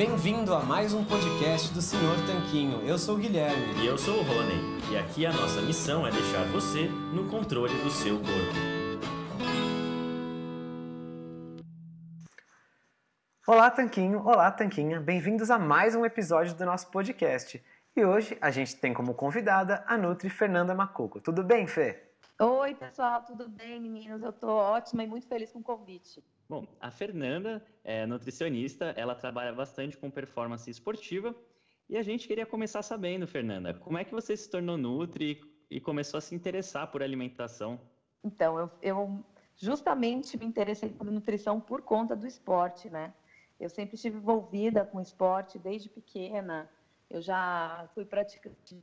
Bem-vindo a mais um podcast do Senhor Tanquinho. Eu sou o Guilherme. E eu sou o Rony. E aqui a nossa missão é deixar você no controle do seu corpo. Olá, Tanquinho. Olá, Tanquinha. Bem-vindos a mais um episódio do nosso podcast. E hoje a gente tem como convidada a Nutri Fernanda Macuco. Tudo bem, Fê? Oi, pessoal, tudo bem, meninos? Eu tô ótima e muito feliz com o convite. Bom, a Fernanda é nutricionista, ela trabalha bastante com performance esportiva e a gente queria começar sabendo, Fernanda, como é que você se tornou Nutri e começou a se interessar por alimentação? Então, eu, eu justamente me interessei por nutrição por conta do esporte, né? Eu sempre estive envolvida com esporte desde pequena. Eu já fui praticante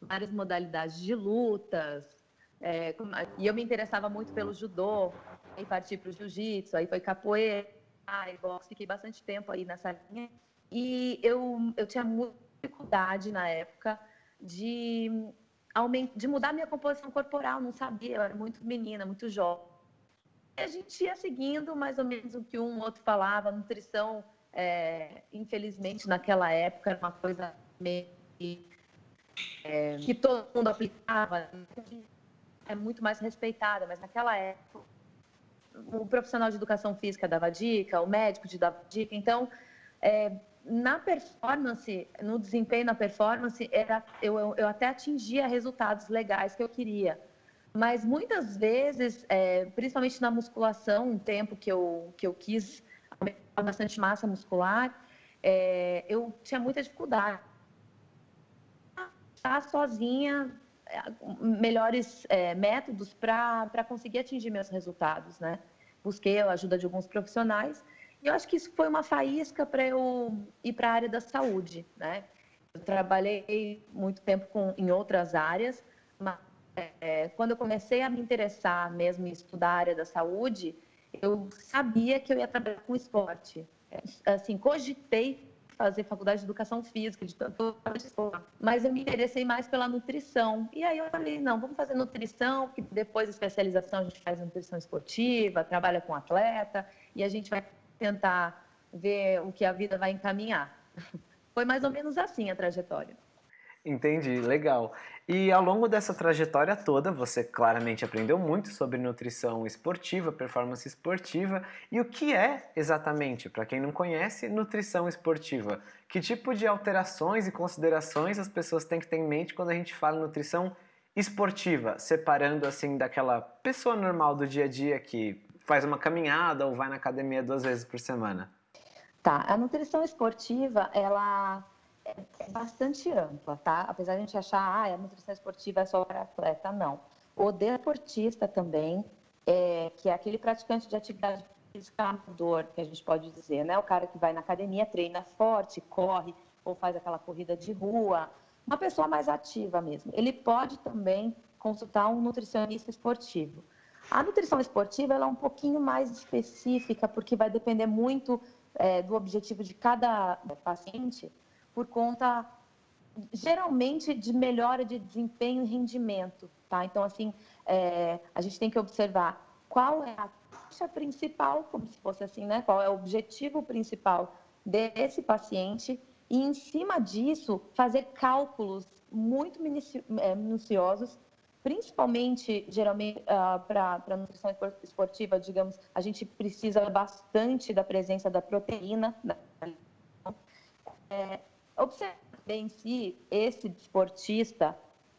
várias modalidades de lutas, é, e eu me interessava muito pelo judô, aí parti para o jiu-jitsu, aí foi capoeira, aí boxe, fiquei bastante tempo aí nessa linha. E eu, eu tinha muita dificuldade na época de, de mudar minha composição corporal, não sabia, eu era muito menina, muito jovem. E a gente ia seguindo mais ou menos o que um outro falava, nutrição, é, infelizmente, naquela época era uma coisa meio é, que todo mundo aplicava, é muito mais respeitada, mas naquela época o profissional de educação física dava dica, o médico te dava dica, então é, na performance, no desempenho na performance, era, eu, eu, até atingia resultados legais que eu queria. Mas muitas vezes, é, principalmente na musculação, um tempo que eu, que eu quis aumentar bastante massa muscular, é, eu tinha muita dificuldade. Estar sozinha melhores é, métodos para conseguir atingir meus resultados, né? Busquei a ajuda de alguns profissionais e eu acho que isso foi uma faísca para eu ir para a área da saúde, né? Eu trabalhei muito tempo com, em outras áreas, mas é, quando eu comecei a me interessar mesmo em estudar a área da saúde, eu sabia que eu ia trabalhar com esporte. É, assim, cogitei fazer faculdade de educação física, de mas eu me interessei mais pela nutrição. E aí eu falei, não, vamos fazer nutrição, que depois especialização a gente faz nutrição esportiva, trabalha com atleta, e a gente vai tentar ver o que a vida vai encaminhar. Foi mais ou menos assim a trajetória. Entendi, legal. E ao longo dessa trajetória toda, você claramente aprendeu muito sobre nutrição esportiva, performance esportiva. E o que é exatamente, para quem não conhece, nutrição esportiva? Que tipo de alterações e considerações as pessoas têm que ter em mente quando a gente fala nutrição esportiva, separando assim daquela pessoa normal do dia a dia que faz uma caminhada ou vai na academia duas vezes por semana? Tá, a nutrição esportiva, ela é, é bastante ampla, tá? Apesar de a gente achar, ah, a nutrição esportiva é só para atleta, não. O deportista também, é, que é aquele praticante de atividade física amador, que a gente pode dizer, né? O cara que vai na academia, treina forte, corre, ou faz aquela corrida de rua, uma pessoa mais ativa mesmo. Ele pode também consultar um nutricionista esportivo. A nutrição esportiva ela é um pouquinho mais específica, porque vai depender muito é, do objetivo de cada paciente por conta geralmente de melhora de desempenho e rendimento, tá? Então, assim, é, a gente tem que observar qual é a taxa principal, como se fosse assim, né? Qual é o objetivo principal desse paciente e, em cima disso, fazer cálculos muito é, minuciosos, principalmente, geralmente, uh, ah, para nutrição esportiva, digamos, a gente precisa bastante da presença da proteína, da é, Observe bem se esse esportista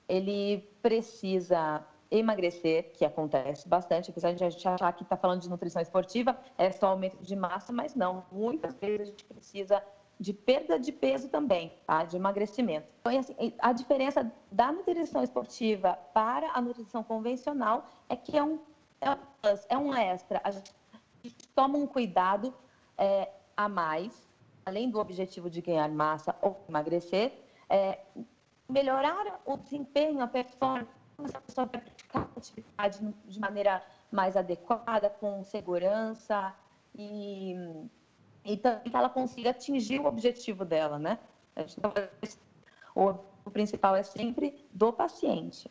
ele precisa emagrecer, que acontece bastante, apesar de a gente achar que está falando de nutrição esportiva, é só aumento de massa, mas não. Muitas vezes a gente precisa de perda de peso também, tá? de emagrecimento. Então, assim, a diferença da nutrição esportiva para a nutrição convencional é que é um, é um, é um extra. A gente toma um cuidado é, a mais além do objetivo de ganhar massa ou emagrecer, é, melhorar o desempenho, a performance, a pessoa vai praticar a atividade de maneira mais adequada, com segurança e, e também que ela consiga atingir o objetivo dela, né? O, principal é sempre do paciente.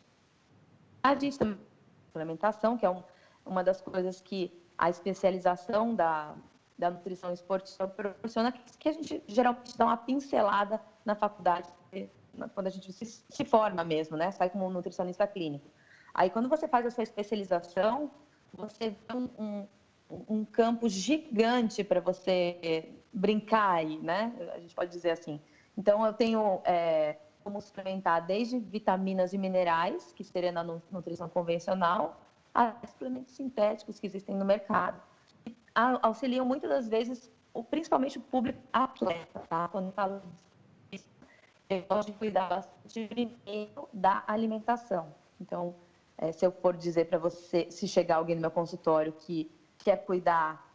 A gente também suplementação, que é um, uma das coisas que a especialização da, da nutrição esportiva proporciona que a gente geralmente dá uma pincelada na faculdade, quando a gente se, se forma mesmo, né? Sai como nutricionista clínico. Aí, quando você faz a sua especialização, você vê um, um, um campo gigante para você brincar aí, né? A gente pode dizer assim. Então, eu tenho é, como suplementar desde vitaminas e minerais, que seria na nutrição convencional, a suplementos sintéticos que existem no mercado. Auxiliam muitas das vezes, principalmente o público atleta, tá? Quando falo disso, eu gosto de cuidar bastante primeiro da alimentação. Então, é, se eu for dizer para você, se chegar alguém no meu consultório que quer cuidar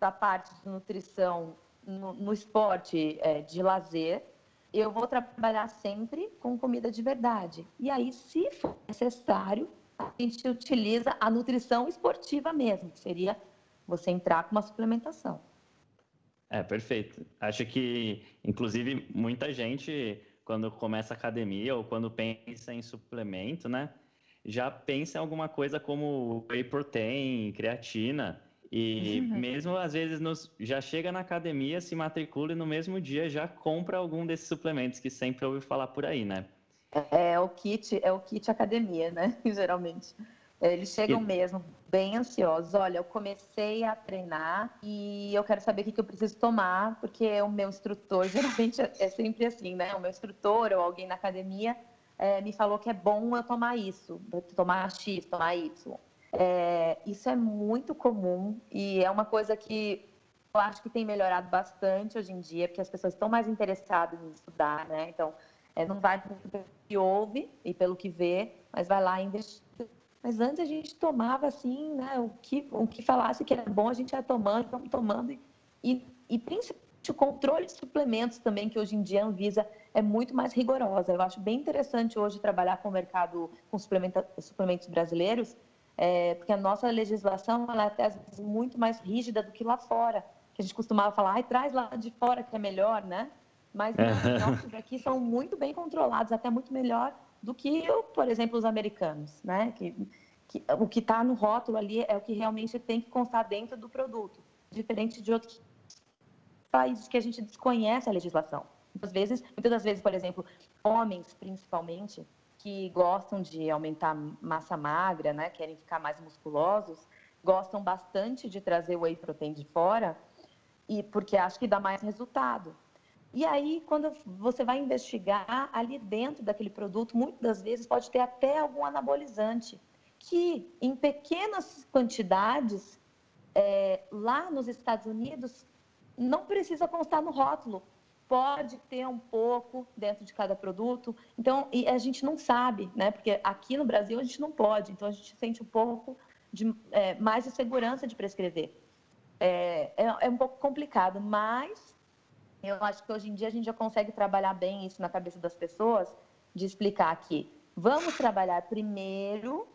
da parte de nutrição no, no esporte é, de lazer, eu vou trabalhar sempre com comida de verdade. E aí, se for necessário, a gente utiliza a nutrição esportiva mesmo, que seria você entrar com uma suplementação. É, perfeito. Acho que, inclusive, muita gente, quando começa academia ou quando pensa em suplemento, né, já pensa em alguma coisa como whey protein, creatina, e uhum. mesmo às vezes nos, já chega na academia, se matricula e no mesmo dia já compra algum desses suplementos que sempre ouviu falar por aí, né? É, é o kit, é o kit academia, né? Geralmente. É, eles chegam e... mesmo bem ansiosos. Olha, eu comecei a treinar e eu quero saber o que eu preciso tomar, porque o meu instrutor, geralmente é sempre assim, né? O meu instrutor ou alguém na academia é, me falou que é bom eu tomar isso, tomar X, tomar Y. É, isso é muito comum e é uma coisa que eu acho que tem melhorado bastante hoje em dia, porque as pessoas estão mais interessadas em estudar, né? Então, é, não vai pelo que ouve e pelo que vê, mas vai lá investir. Mas antes a gente tomava assim, né? O que, o que falasse que era bom, a gente ia tomando, estamos tomando. E, e principalmente o controle de suplementos também, que hoje em dia a Anvisa é muito mais rigorosa. Eu acho bem interessante hoje trabalhar com o mercado com suplementos brasileiros, é, porque a nossa legislação ela é até às vezes muito mais rígida do que lá fora, que a gente costumava falar, ai, traz lá de fora que é melhor, né? Mas os nossos aqui são muito bem controlados, até muito melhor do que, por exemplo, os americanos, né? Que, que o que está no rótulo ali é o que realmente tem que constar dentro do produto, diferente de outros países que a gente desconhece a legislação. Muitas vezes, muitas das vezes, por exemplo, homens principalmente, que gostam de aumentar massa magra, né, querem ficar mais musculosos, gostam bastante de trazer whey protein de fora, e porque acham que dá mais resultado. E aí, quando você vai investigar ali dentro daquele produto, muitas das vezes pode ter até algum anabolizante, que em pequenas quantidades, é, lá nos Estados Unidos, não precisa constar no rótulo, pode ter um pouco dentro de cada produto. Então, e a gente não sabe, né? Porque aqui no Brasil a gente não pode, então a gente sente um pouco de, é, mais de segurança de prescrever. É, é, é, um pouco complicado, mas eu acho que hoje em dia a gente já consegue trabalhar bem isso na cabeça das pessoas, de explicar que vamos trabalhar primeiro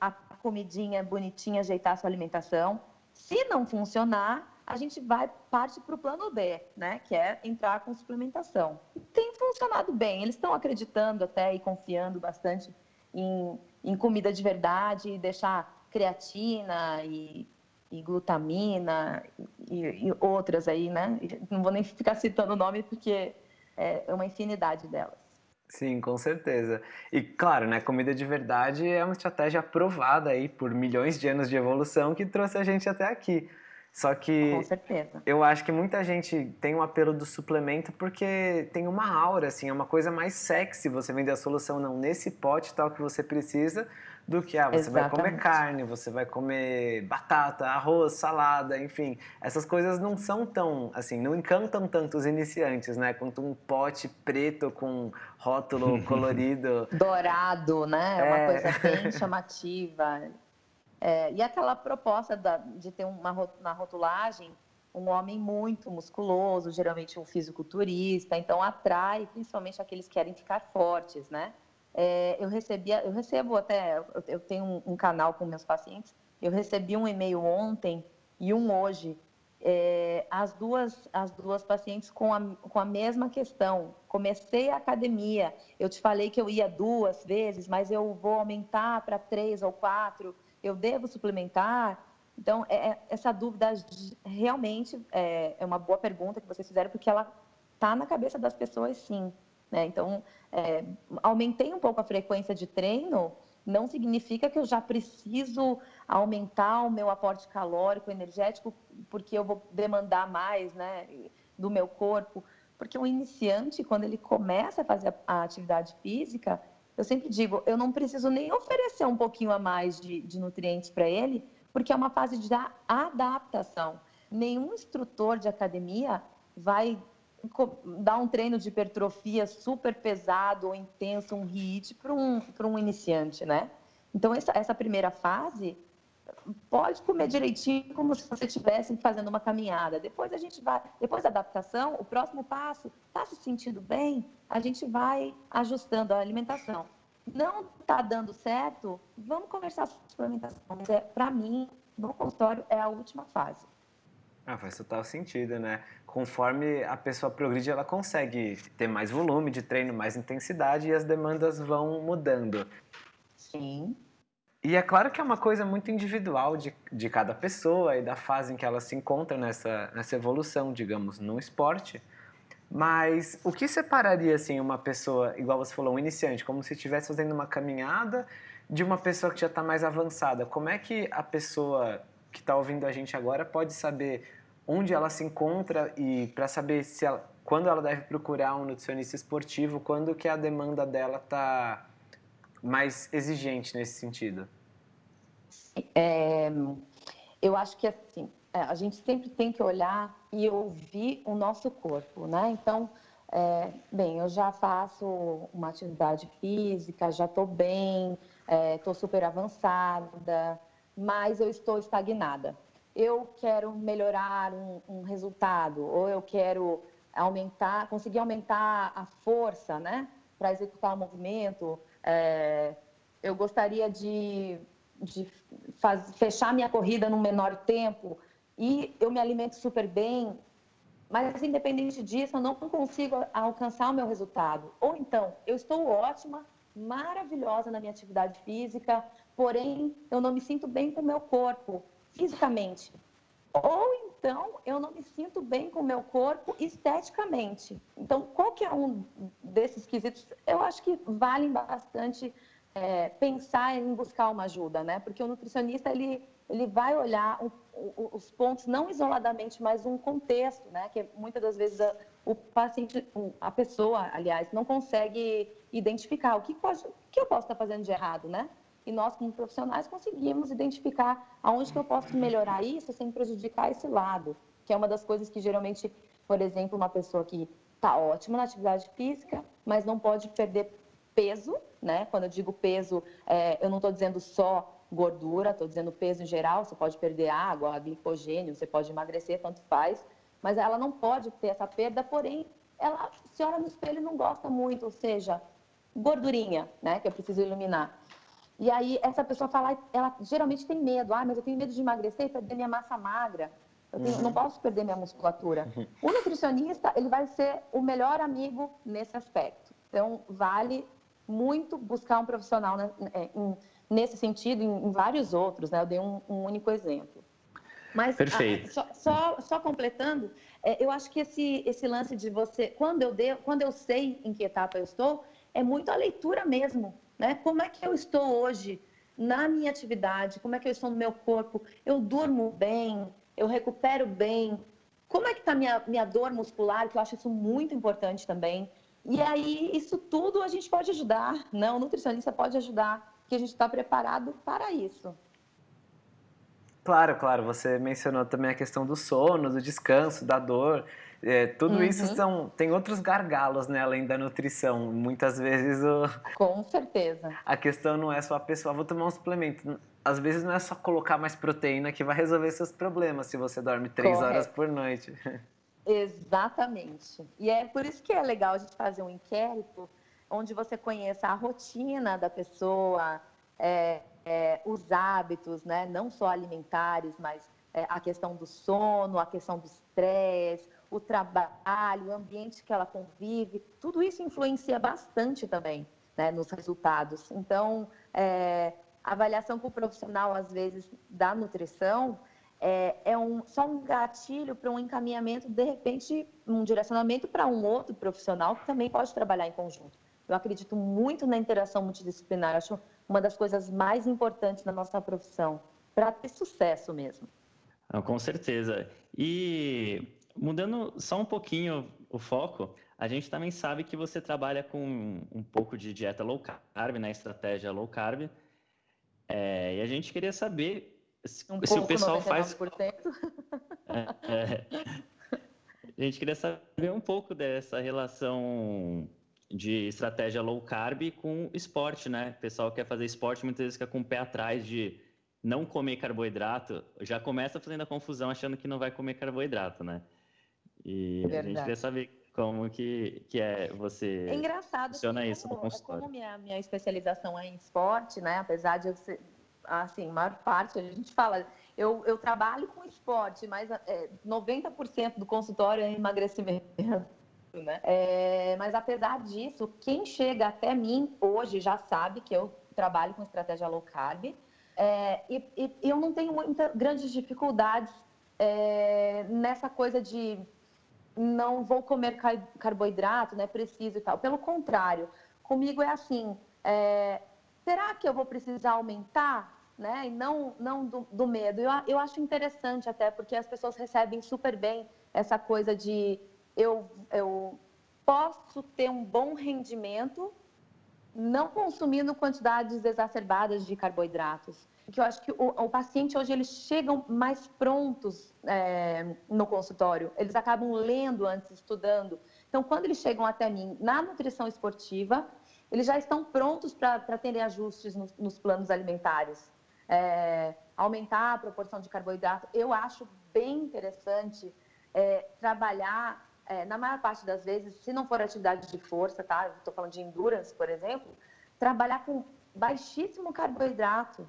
a comidinha bonitinha, ajeitar a sua alimentação. Se não funcionar, a gente vai parte para o plano B, né, que é entrar com suplementação. Tem funcionado bem, eles estão acreditando até e confiando bastante em, em comida de verdade, deixar creatina e, e glutamina e, e, outras aí, né? Não vou nem ficar citando o nome porque é uma infinidade delas. Sim, com certeza. E claro, né, comida de verdade é uma estratégia aprovada aí por milhões de anos de evolução que trouxe a gente até aqui. Só que Com certeza. eu acho que muita gente tem um apelo do suplemento porque tem uma aura, assim, é uma coisa mais sexy você vender a solução não nesse pote tal que você precisa, do que ah, você Exatamente. vai comer carne, você vai comer batata, arroz, salada, enfim. Essas coisas não são tão, assim, não encantam tanto os iniciantes, né? Quanto um pote preto com rótulo colorido. Dourado, né? É uma é. coisa bem chamativa. É, e aquela proposta da, de ter uma, na rotulagem um homem muito musculoso, geralmente um fisiculturista, então atrai principalmente aqueles que querem ficar fortes, né? É, eu recebia, eu recebo até, eu tenho um, um, canal com meus pacientes, eu recebi um e-mail ontem e um hoje, é, as duas as duas pacientes com a, com a mesma questão. Comecei a academia, eu te falei que eu ia duas vezes, mas eu vou aumentar para três ou quatro eu devo suplementar? Então, é, é essa dúvida realmente é, é, uma boa pergunta que vocês fizeram, porque ela está na cabeça das pessoas, sim. Né? Então, é, aumentei um pouco a frequência de treino, não significa que eu já preciso aumentar o meu aporte calórico, energético, porque eu vou demandar mais né, do meu corpo. Porque o iniciante, quando ele começa a fazer a atividade física, eu sempre digo, eu não preciso nem oferecer um pouquinho a mais de, de nutrientes para ele, porque é uma fase de adaptação. Nenhum instrutor de academia vai dar um treino de hipertrofia super pesado ou intenso, um HIIT, para um, um iniciante, né? Então, essa, essa primeira fase, pode comer direitinho como se você estivesse fazendo uma caminhada. Depois a gente vai, depois da adaptação, o próximo passo, está se sentindo bem, a gente vai ajustando a alimentação. Não está dando certo, vamos conversar sobre suplementação. Mas é, para mim, no consultório, é a última fase. Ah, faz total sentido, né? Conforme a pessoa progride, ela consegue ter mais volume de treino, mais intensidade e as demandas vão mudando. Sim. E é claro que é uma coisa muito individual de, de cada pessoa e da fase em que ela se encontra nessa, nessa evolução, digamos, no esporte. Mas o que separaria, assim, uma pessoa, igual você falou, um iniciante, como se estivesse fazendo uma caminhada, de uma pessoa que já está mais avançada? Como é que a pessoa que está ouvindo a gente agora pode saber onde ela se encontra e para saber se ela, quando ela deve procurar um nutricionista esportivo, quando que a demanda dela está mais exigente nesse sentido? É, eu acho que assim, é, a gente sempre tem que olhar e ouvir o nosso corpo, né? Então, é, bem, eu já faço uma atividade física, já estou bem, estou é, super avançada, mas eu estou estagnada. Eu quero melhorar um, um resultado, ou eu quero aumentar, conseguir aumentar a força, né, para executar o movimento, é, eu gostaria de, de faz, fechar minha corrida num menor tempo e eu me alimento super bem, mas independente disso, eu não consigo alcançar o meu resultado. Ou então, eu estou ótima, maravilhosa na minha atividade física, porém eu não me sinto bem com o meu corpo, fisicamente. Ou então eu não me sinto bem com o meu corpo esteticamente. Então, qualquer um desses quesitos, eu acho que valem bastante é, pensar em buscar uma ajuda, né? Porque o nutricionista, ele, ele vai olhar o, os pontos, não isoladamente, mas um contexto, né? Que muitas das vezes a, o paciente, a pessoa, aliás, não consegue identificar o que, pode, o que eu posso estar fazendo de errado, né? E nós, como profissionais, conseguimos identificar aonde que eu posso melhorar isso sem prejudicar esse lado, que é uma das coisas que geralmente, por exemplo, uma pessoa que está ótima na atividade física, mas não pode perder peso, né? Quando eu digo peso, é, eu não estou dizendo só gordura, estou dizendo peso em geral, você pode perder água, glicogênio, você pode emagrecer, tanto faz, mas ela não pode ter essa perda, porém, ela se olha no espelho e não gosta muito, ou seja, gordurinha, né, que eu preciso iluminar. E aí essa pessoa fala, ela geralmente tem medo, ah, mas eu tenho medo de emagrecer e perder minha massa magra. Eu tenho, uhum. não posso perder minha musculatura. Uhum. O nutricionista, ele vai ser o melhor amigo nesse aspecto. Então, vale muito buscar um profissional é, nesse sentido, em, em vários outros, né? Eu dei um, um único exemplo. Mas, Perfeito. A, só, só, só, completando, é, eu acho que esse, esse lance de você, quando eu, de, quando eu sei em que etapa eu estou, é muito a leitura mesmo. Né? Como é que eu estou hoje na minha atividade? Como é que eu estou no meu corpo? Eu durmo bem? Eu recupero bem? Como é que está minha minha dor muscular? Que eu acho isso muito importante também. E aí isso tudo a gente pode ajudar, né? O nutricionista pode ajudar, que a gente está preparado para isso. Claro, claro. Você mencionou também a questão do sono, do descanso, da dor. É, tudo uhum. isso são, tem outros gargalos, né, além da nutrição. Muitas vezes o... Com certeza. A questão não é só a pessoa, vou tomar um suplemento. Às vezes não é só colocar mais proteína que vai resolver seus problemas se você dorme três Correto. horas por noite. Exatamente. E é por isso que é legal a gente fazer um inquérito onde você conheça a rotina da pessoa, é, é, os hábitos, né? não só alimentares, mas é, a questão do sono, a questão do estresse, o trabalho, o ambiente que ela convive, tudo isso influencia bastante também né, nos resultados. Então, é, avaliação com o profissional, às vezes, da nutrição, é, é um, só um gatilho para um encaminhamento, de repente, um direcionamento para um outro profissional que também pode trabalhar em conjunto. Eu acredito muito na interação multidisciplinar, acho uma das coisas mais importantes da nossa profissão, para ter sucesso mesmo. Com certeza. E mudando só um pouquinho o foco, a gente também sabe que você trabalha com um pouco de dieta low carb, né? Estratégia low carb. É, e a gente queria saber se, um se o pessoal 99%. faz. É, é, a gente queria saber um pouco dessa relação de estratégia low carb com esporte, né? O pessoal quer fazer esporte muitas vezes fica com o pé atrás de não comer carboidrato, já começa fazendo a confusão achando que não vai comer carboidrato, né? E Verdade. a gente queria saber como que, que é você é engraçado funciona isso como, no consultório. Como minha, minha especialização é em esporte, né? Apesar de eu ser, assim, maior parte, a gente fala, eu, eu trabalho com esporte, mas é, 90% do consultório é emagrecimento. Né? É, mas apesar disso, quem chega até mim hoje já sabe que eu trabalho com estratégia low carb é, e, e, eu não tenho muitas grandes dificuldades é, nessa coisa de não vou comer carboidrato, né? Preciso e tal. Pelo contrário, comigo é assim: é, será que eu vou precisar aumentar? Né? E não, não do, do medo. Eu, eu acho interessante até, porque as pessoas recebem super bem essa coisa de eu, eu posso ter um bom rendimento não consumindo quantidades exacerbadas de carboidratos que eu acho que o, o paciente hoje eles chegam mais prontos é, no consultório, eles acabam lendo antes, estudando. Então, quando eles chegam até mim na nutrição esportiva, eles já estão prontos para terem ajustes nos, nos planos alimentares. É, aumentar a proporção de carboidrato, eu acho bem interessante é, trabalhar, é, na maior parte das vezes, se não for atividade de força, tá? Estou falando de endurance, por exemplo, trabalhar com baixíssimo carboidrato,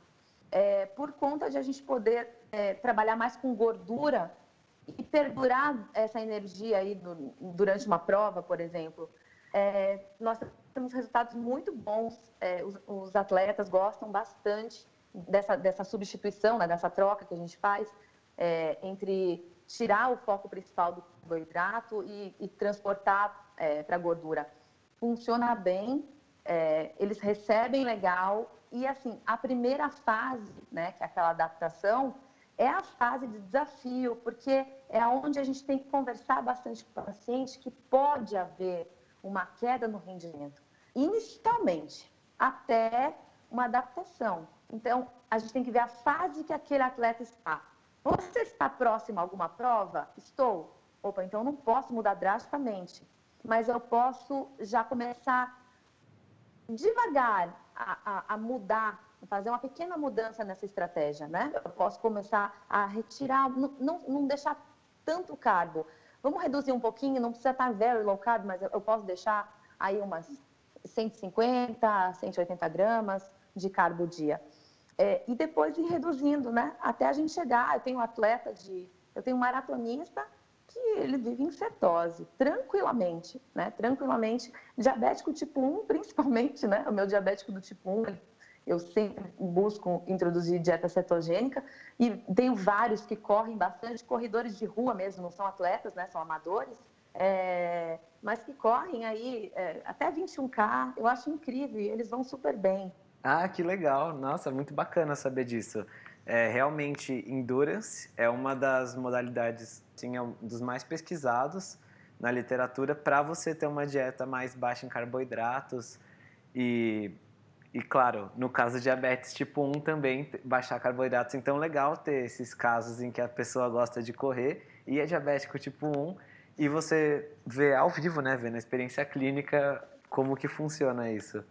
é, por conta de a gente poder é, trabalhar mais com gordura e perdurar essa energia aí do, durante uma prova, por exemplo. É, nós temos resultados muito bons, é, os, os, atletas gostam bastante dessa, dessa substituição, né, dessa troca que a gente faz é, entre tirar o foco principal do carboidrato e, e transportar é, para a gordura. Funciona bem, eles recebem legal e assim, a primeira fase, né, que é aquela adaptação, é a fase de desafio, porque é onde a gente tem que conversar bastante com o paciente que pode haver uma queda no rendimento, inicialmente, até uma adaptação. Então, a gente tem que ver a fase que aquele atleta está. Você está próximo a alguma prova? Estou. Opa, então não posso mudar drasticamente, mas eu posso já começar devagar a, a, a mudar, fazer uma pequena mudança nessa estratégia, né? Eu posso começar a retirar, não, não, não deixar tanto carbo. Vamos reduzir um pouquinho, não precisa estar very low carb, mas eu posso deixar aí umas 150, 180 gramas de carbo dia. É, e depois ir reduzindo, né? Até a gente chegar. Eu tenho atleta de. Eu tenho um maratonista que ele vive em cetose, tranquilamente, né? Tranquilamente. Diabético tipo 1, principalmente, né? O meu diabético do tipo 1, eu sempre busco introduzir dieta cetogênica e tenho vários que correm bastante, corredores de rua mesmo, não são atletas, né? São amadores, é, mas que correm aí é, até 21K, eu acho incrível eles vão super bem. Ah, que legal! Nossa, muito bacana saber disso. É, realmente, endurance é uma das modalidades, sim, é um dos mais pesquisados na literatura para você ter uma dieta mais baixa em carboidratos e, e, claro, no caso de diabetes tipo 1 também baixar carboidratos. Então, legal ter esses casos em que a pessoa gosta de correr e é diabético tipo 1 e você vê ao vivo, né, vê na experiência clínica como que funciona isso.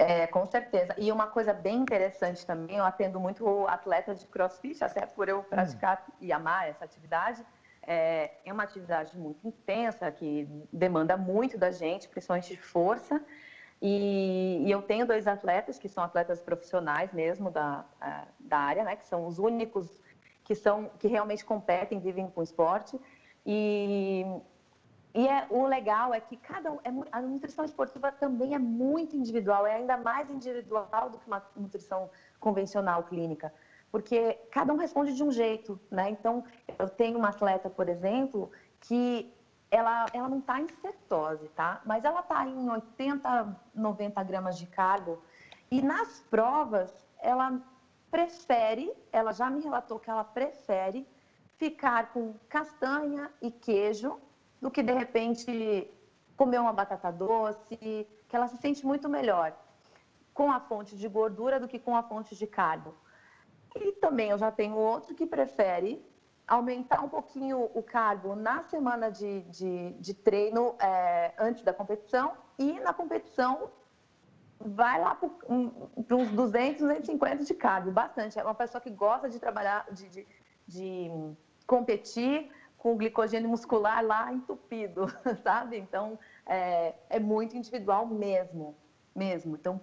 É, com certeza. E uma coisa bem interessante também, eu atendo muito atletas de crossfit, até por eu praticar hum. e amar essa atividade. É, é, uma atividade muito intensa, que demanda muito da gente, principalmente de força. E, e eu tenho dois atletas que são atletas profissionais mesmo da, da área, né, que são os únicos que, são, que realmente competem, vivem com esporte. E e é, o legal é que cada é, a nutrição esportiva também é muito individual, é ainda mais individual do que uma nutrição convencional clínica. porque cada um responde de um jeito, né? Então, eu tenho uma atleta, por exemplo, que ela, ela não está em cetose, tá? Mas ela está em 80, 90 gramas de carbo. E nas provas, ela prefere, ela já me relatou que ela prefere ficar com castanha e queijo do que, de repente, comer uma batata doce, que ela se sente muito melhor com a fonte de gordura do que com a fonte de carbo. E também eu já tenho outro que prefere aumentar um pouquinho o carbo na semana de, de, de treino é, antes da competição e na competição vai lá para uns 200, 250 de carbo, bastante. É uma pessoa que gosta de trabalhar, de, de, de competir com o glicogênio muscular lá entupido, sabe? Então, é, é muito individual mesmo, mesmo. Então,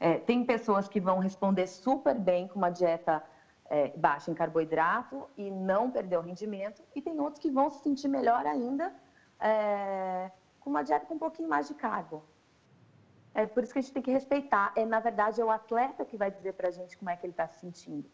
é, tem pessoas que vão responder super bem com uma dieta é, baixa em carboidrato e não perder o rendimento, e tem outros que vão se sentir melhor ainda é, com uma dieta com um pouquinho mais de carbo. É por isso que a gente tem que respeitar. É, na verdade, é o atleta que vai dizer para a gente como é que ele está se sentindo.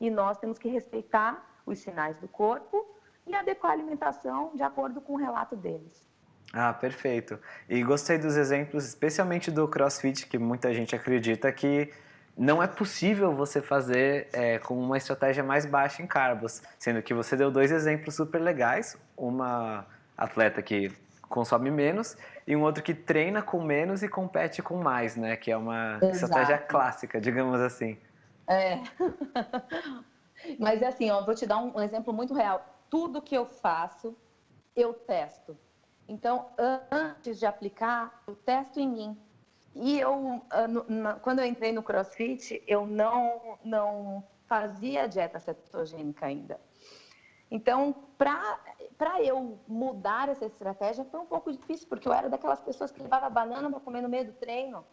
E nós temos que respeitar os sinais do corpo e adequar a alimentação de acordo com o relato deles. Ah, perfeito. E gostei dos exemplos, especialmente do CrossFit, que muita gente acredita que não é possível você fazer é, com uma estratégia mais baixa em carbos, sendo que você deu dois exemplos super legais, uma atleta que consome menos e um outro que treina com menos e compete com mais, né? Que é uma Exato. estratégia clássica, digamos assim. É. Mas é assim, ó, vou te dar um exemplo muito real. Tudo que eu faço, eu testo. Então, antes de aplicar, eu testo em mim. E eu, ah, quando eu entrei no CrossFit, eu não, não fazia dieta cetogênica ainda. Então, para eu mudar essa estratégia foi um pouco difícil, porque eu era daquelas pessoas que levava banana para comer no meio do treino.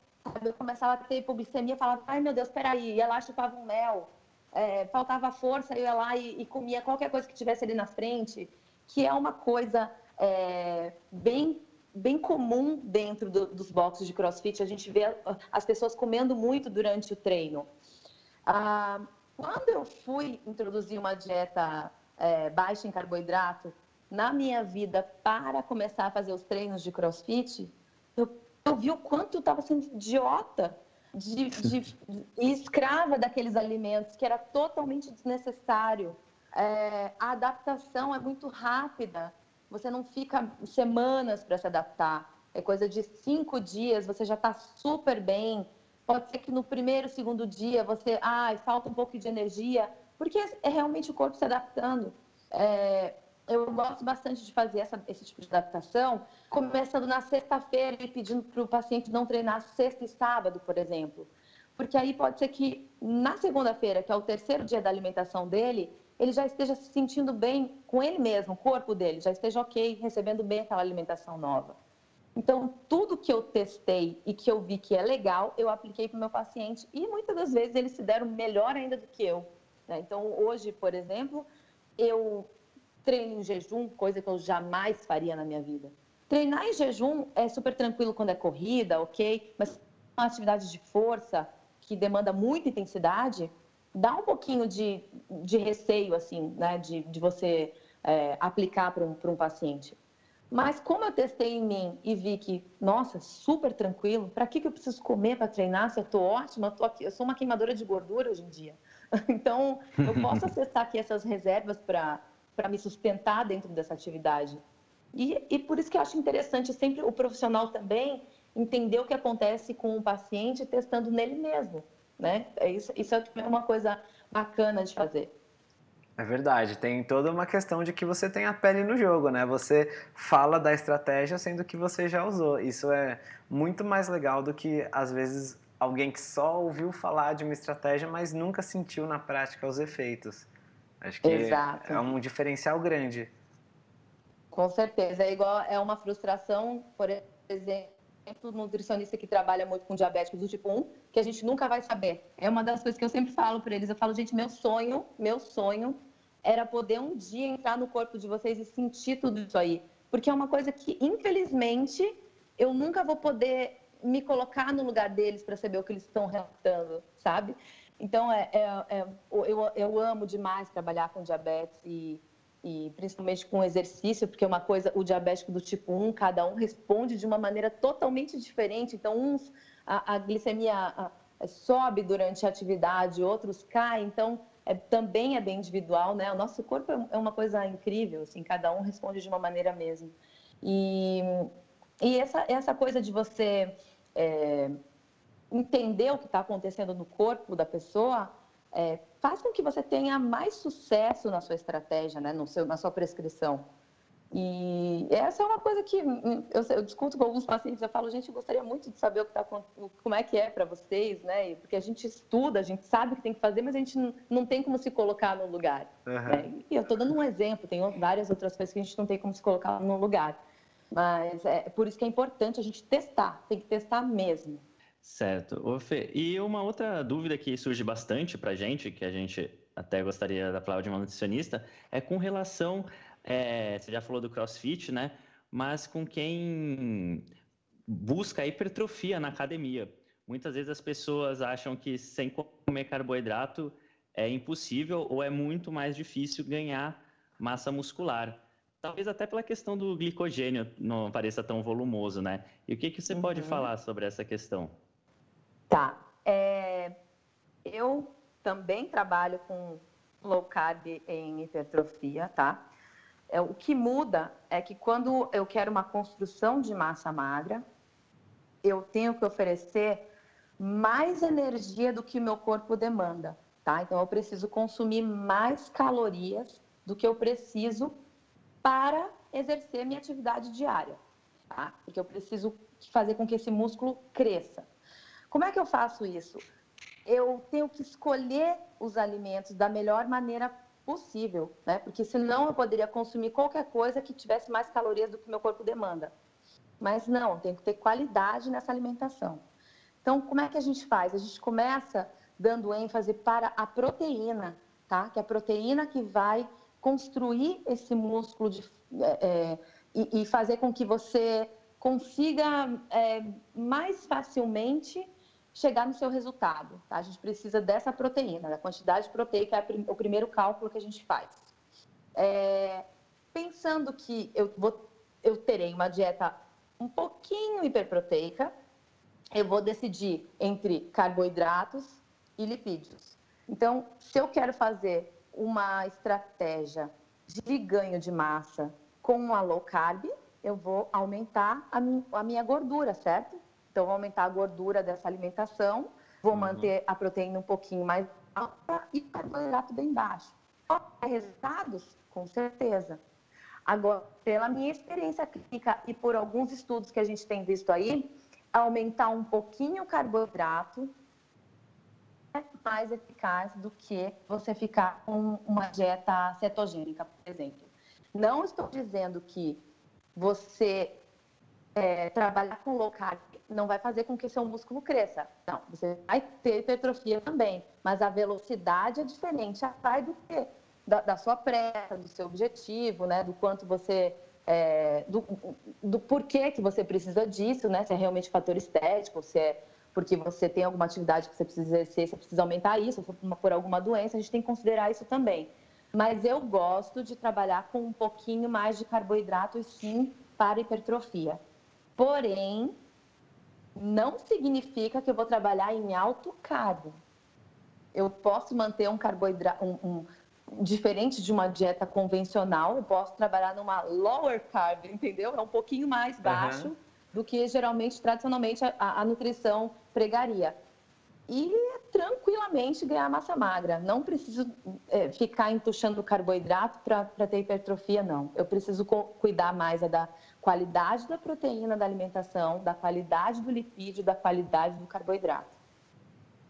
Eu começava a ter hipoglicemia, falava, ai meu Deus, peraí, ia lá chupava um mel. É, faltava força, eu ia lá e, e comia qualquer coisa que tivesse ali na frente, que é uma coisa é, bem, bem comum dentro do, dos boxes de crossfit. A gente vê as pessoas comendo muito durante o treino. Ah, quando eu fui introduzir uma dieta é, baixa em carboidrato na minha vida para começar a fazer os treinos de crossfit, eu, eu vi o quanto eu estava sendo idiota de, de, de, escrava daqueles alimentos, que era totalmente desnecessário. É, a adaptação é muito rápida. Você não fica semanas para se adaptar. É coisa de cinco dias, você já está super bem. Pode ser que no primeiro, segundo dia você, ai, ah, falta um pouco de energia, porque é realmente o corpo se adaptando. É, eu gosto bastante de fazer essa, esse tipo de adaptação, começando na sexta-feira e pedindo para o paciente não treinar sexta e sábado, por exemplo. Porque aí pode ser que na segunda-feira, que é o terceiro dia da alimentação dele, ele já esteja se sentindo bem com ele mesmo, o corpo dele, já esteja ok, recebendo bem aquela alimentação nova. Então, tudo que eu testei e que eu vi que é legal, eu apliquei para o meu paciente e muitas das vezes eles se deram melhor ainda do que eu. Né? Então, hoje, por exemplo, eu treino em jejum, coisa que eu jamais faria na minha vida. Treinar em jejum é super tranquilo quando é corrida, ok, mas uma atividade de força que demanda muita intensidade, dá um pouquinho de, de receio, assim, né, de, de você é, aplicar para um, um paciente. Mas como eu testei em mim e vi que, nossa, super tranquilo, para que, que eu preciso comer para treinar se eu estou ótima? Eu, tô aqui, eu sou uma queimadora de gordura hoje em dia. Então, eu posso acessar aqui essas reservas para me sustentar dentro dessa atividade. E, e por isso que eu acho interessante sempre o profissional também entender o que acontece com o paciente testando nele mesmo né? É isso, isso é uma coisa bacana de fazer. É verdade, tem toda uma questão de que você tem a pele no jogo, né? Você fala da estratégia sendo que você já usou. Isso é muito mais legal do que, às vezes, alguém que só ouviu falar de uma estratégia, mas nunca sentiu na prática os efeitos. Acho que Exato. é um diferencial grande. Com certeza. É igual, é uma frustração, por exemplo, exemplo, nutricionista que trabalha muito com diabéticos do tipo 1, que a gente nunca vai saber. É uma das coisas que eu sempre falo para eles. Eu falo, gente, meu sonho, meu sonho era poder um dia entrar no corpo de vocês e sentir tudo isso aí. Porque é uma coisa que, infelizmente, eu nunca vou poder me colocar no lugar deles para saber o que eles estão relatando, sabe? Então, é, é, é, eu, eu amo demais trabalhar com diabetes e, e principalmente com exercício, porque uma coisa, o diabético do tipo 1, cada um responde de uma maneira totalmente diferente. Então, uns, a, a glicemia a, a, sobe durante a atividade, outros cai. Então, é, também é bem individual, né? O nosso corpo é, é uma coisa incrível, assim, cada um responde de uma maneira mesmo. E, e essa, essa coisa de você é, entender o que está acontecendo no corpo da pessoa é, faz com que você tenha mais sucesso na sua estratégia, né, no seu, na sua prescrição. E essa é uma coisa que hum, eu, eu, discuto com alguns pacientes, eu falo, gente, eu gostaria muito de saber o que tá, como é que é para vocês, né? Porque a gente estuda, a gente sabe o que tem que fazer, mas a gente não, não tem como se colocar no lugar. Uhum. Né? E eu estou dando um exemplo, tem várias outras coisas que a gente não tem como se colocar no lugar. Mas é por isso que é importante a gente testar, tem que testar mesmo. Certo. Ô, Fê, e uma outra dúvida que surge bastante para a gente, que a gente até gostaria da palavra de uma nutricionista, é com relação, é, você já falou do crossfit, né? Mas com quem busca hipertrofia na academia. Muitas vezes as pessoas acham que sem comer carboidrato é impossível ou é muito mais difícil ganhar massa muscular. Talvez até pela questão do glicogênio não pareça tão volumoso, né? E o que, que você uhum. pode falar sobre essa questão? Tá. É, eu também trabalho com low carb em hipertrofia, tá? É, o que muda é que quando eu quero uma construção de massa magra, eu tenho que oferecer mais energia do que o meu corpo demanda, tá? Então eu preciso consumir mais calorias do que eu preciso para exercer minha atividade diária, tá? Porque eu preciso fazer com que esse músculo cresça. Como é que eu faço isso? Eu tenho que escolher os alimentos da melhor maneira possível, né? Porque senão eu poderia consumir qualquer coisa que tivesse mais calorias do que meu corpo demanda. Mas não, tem que ter qualidade nessa alimentação. Então, como é que a gente faz? A gente começa dando ênfase para a proteína, tá? Que é a proteína que vai construir esse músculo de, é, é e, e, fazer com que você consiga é, mais facilmente chegar no seu resultado. Tá? A gente precisa dessa proteína, da quantidade proteica é o primeiro cálculo que a gente faz. É, pensando que eu, vou, eu terei uma dieta um pouquinho hiperproteica, eu vou decidir entre carboidratos e lipídios. Então, se eu quero fazer uma estratégia de ganho de massa com a low carb, eu vou aumentar a minha gordura, certo? Então, vou aumentar a gordura dessa alimentação, vou uhum. manter a proteína um pouquinho mais alta e o carboidrato bem baixo. Resultados? Com certeza. Agora, pela minha experiência clínica e por alguns estudos que a gente tem visto aí, aumentar um pouquinho o carboidrato é mais eficaz do que você ficar com uma dieta cetogênica, por exemplo. Não estou dizendo que você é, trabalhar com low carb não vai fazer com que seu músculo cresça. Não, você vai ter hipertrofia também, mas a velocidade é diferente. Vai do que? Da, da, sua pressa, do seu objetivo, né? Do quanto você... É, do, do porquê que você precisa disso, né? Se é realmente fator estético, se é porque você tem alguma atividade que você precisa exercer, você precisa aumentar isso, por, por alguma doença, a gente tem que considerar isso também. Mas eu gosto de trabalhar com um pouquinho mais de carboidrato, sim, para hipertrofia. Porém, não significa que eu vou trabalhar em alto carbo. Eu posso manter um carboidrato, um, um, diferente de uma dieta convencional, eu posso trabalhar numa lower carb, entendeu? É um pouquinho mais baixo uhum. do que geralmente, tradicionalmente, a, a nutrição pregaria. E tranquilamente ganhar massa magra. Não preciso é, ficar entuchando carboidrato para ter hipertrofia, não. Eu preciso cuidar mais é da qualidade da proteína da alimentação, da qualidade do lipídio, da qualidade do carboidrato.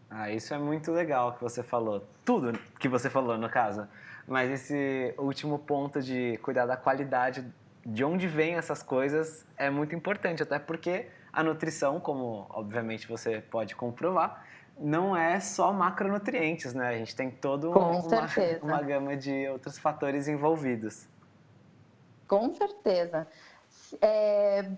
Ah, isso é muito legal que você falou. Tudo que você falou, no caso. Mas esse último ponto de cuidar da qualidade, de onde vêm essas coisas, é muito importante. Até porque a nutrição, como obviamente você pode comprovar, não é só macronutrientes, né? A gente tem toda uma, uma gama de outros fatores envolvidos. Com certeza. É,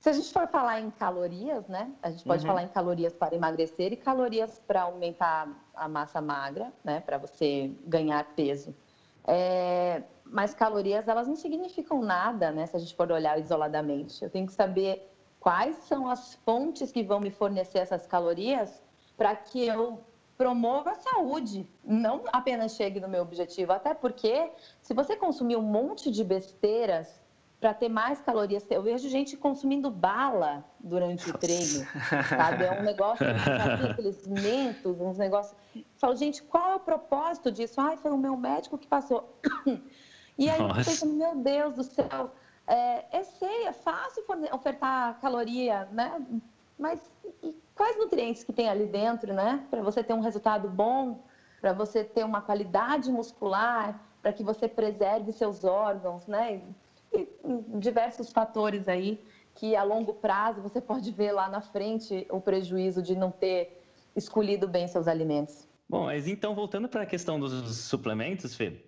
Se a gente for falar em calorias, né? A gente pode uhum. falar em calorias para emagrecer e calorias para aumentar a massa magra, né? Para você ganhar peso. É, mas calorias, elas não significam nada, né? Se a gente for olhar isoladamente. Eu tenho que saber quais são as fontes que vão me fornecer essas calorias para que eu promova a saúde, não apenas chegue no meu objetivo. Até porque, se você consumir um monte de besteiras para ter mais calorias, eu vejo gente consumindo bala durante o treino, sabe? É um negócio, aqueles mentos, uns negócios. Eu falo, gente, qual é o propósito disso? Ai, foi o meu médico que passou. E aí, Nossa. pensa, meu Deus do céu, é, é sei, é fácil ofertar caloria, né? Mas quais nutrientes que tem ali dentro, né? Para você ter um resultado bom, para você ter uma qualidade muscular, para que você preserve seus órgãos, né? E, e diversos fatores aí que a longo prazo você pode ver lá na frente o prejuízo de não ter escolhido bem seus alimentos. Bom, mas então voltando para a questão dos suplementos, Fê,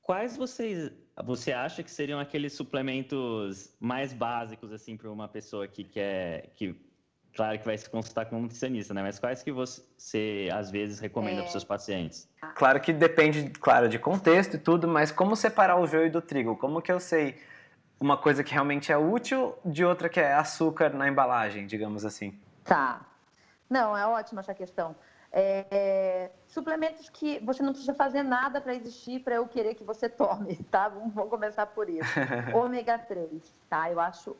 quais vocês você acha que seriam aqueles suplementos mais básicos assim para uma pessoa que quer que claro que vai se consultar com um nutricionista, né? Mas quais que você às vezes recomenda é... para seus pacientes? Claro que depende, claro, de contexto e tudo, mas como separar o joio do trigo? Como que eu sei uma coisa que realmente é útil de outra que é açúcar na embalagem, digamos assim? Tá. Não, é ótima essa questão. É, é, suplementos que você não precisa fazer nada para existir para eu querer que você tome, tá? Vamos, vamos começar por isso. ômega 3, tá? Eu acho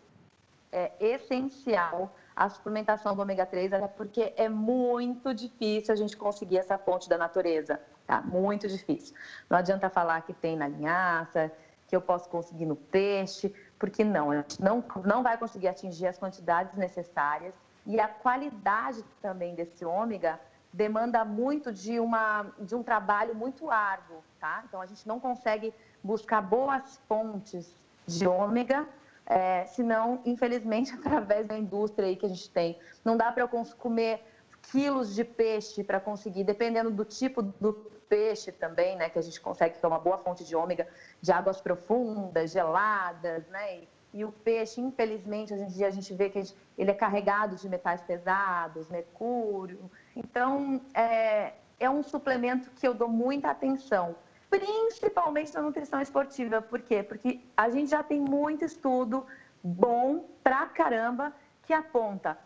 é, essencial a suplementação do ômega 3, até porque é muito difícil a gente conseguir essa fonte da natureza, tá? Muito difícil. Não adianta falar que tem na linhaça, que eu posso conseguir no peixe, porque não, a gente não, não vai conseguir atingir as quantidades necessárias e a qualidade também desse ômega demanda muito de, uma, de um trabalho muito árduo, tá? Então, a gente não consegue buscar boas fontes de ômega, é, senão, infelizmente, através da indústria aí que a gente tem. Não dá para eu comer quilos de peixe para conseguir, dependendo do tipo do peixe também, né? Que a gente consegue ter uma boa fonte de ômega de águas profundas, geladas, né? E, e o peixe, infelizmente, hoje em dia a gente vê que gente, ele é carregado de metais pesados, mercúrio, então, é, é um suplemento que eu dou muita atenção, principalmente na nutrição esportiva. Por quê? Porque a gente já tem muito estudo bom pra caramba que aponta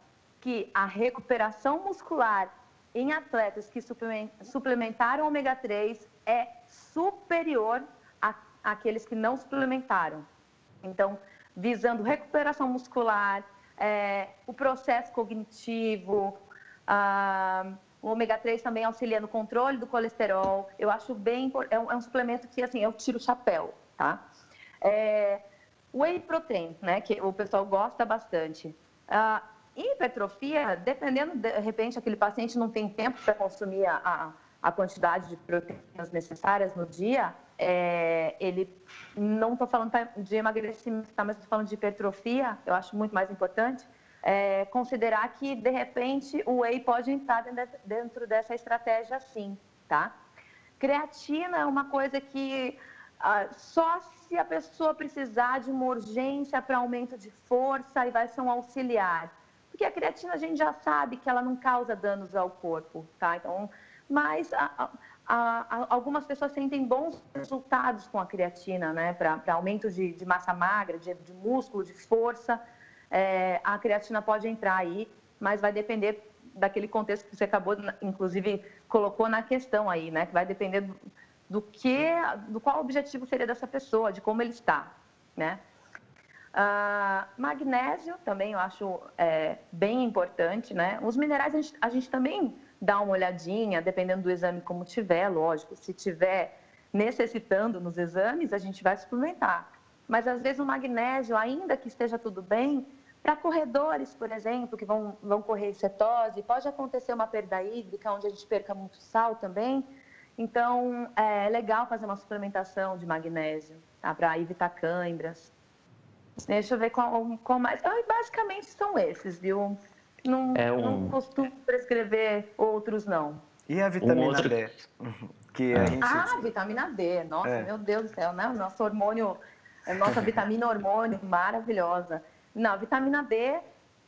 que a recuperação muscular em atletas que suplementaram ômega 3 é superior àqueles que não suplementaram. Então, visando recuperação muscular, é, o processo cognitivo, ah, o ômega 3 também auxilia no controle do colesterol. Eu acho bem é um, é um suplemento que assim eu tiro o chapéu, tá? É, whey protein, né? Que o pessoal gosta bastante. Ah, hipertrofia, dependendo de repente aquele paciente não tem tempo para consumir a, a, quantidade de proteínas necessárias no dia, é, ele não estou falando de emagrecimento, tá? Mas estou falando de hipertrofia. Eu acho muito mais importante é, considerar que, de repente, o whey pode entrar dentro dessa estratégia sim, tá? Creatina é uma coisa que ah, só se a pessoa precisar de uma urgência para aumento de força e vai ser um auxiliar. Porque a creatina a gente já sabe que ela não causa danos ao corpo, tá? Então, mas a, a, a, algumas pessoas sentem bons resultados com a creatina, né? Para aumento de, de, massa magra, de, de músculo, de força é, a creatina pode entrar aí, mas vai depender daquele contexto que você acabou, inclusive, colocou na questão aí, né? Que vai depender do, do que, do qual objetivo seria dessa pessoa, de como ele está, né? Ah, magnésio também eu acho é, bem importante, né? Os minerais a gente, a gente, também dá uma olhadinha, dependendo do exame como tiver, lógico. Se tiver necessitando nos exames, a gente vai suplementar. Mas às vezes o magnésio, ainda que esteja tudo bem, para corredores, por exemplo, que vão, vão correr cetose, pode acontecer uma perda hídrica, onde a gente perca muito sal também. Então, é legal fazer uma suplementação de magnésio, tá? para evitar câimbras. Deixa eu ver qual, qual mais. Ah, basicamente são esses, viu? Não, é um... não costumo prescrever outros, não. E a vitamina um outro... D? Que a gente... Ah, vitamina D. Nossa, é. meu Deus do céu, né? O nosso hormônio, a nossa vitamina hormônio maravilhosa. Não, vitamina D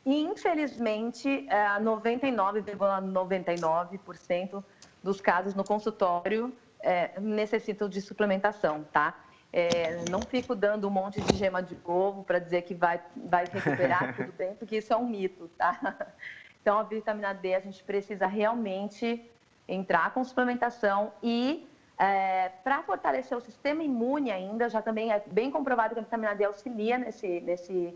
infelizmente, 99,99% é, dos casos no consultório é, necessitam de suplementação, tá? É, não fico dando um monte de gema de ovo para dizer que vai, vai recuperar tudo bem, porque isso é um mito, tá? Então, a vitamina D, a gente precisa realmente entrar com suplementação e é, para fortalecer o sistema imune ainda, já também é bem comprovado que a vitamina D auxilia nesse, nesse,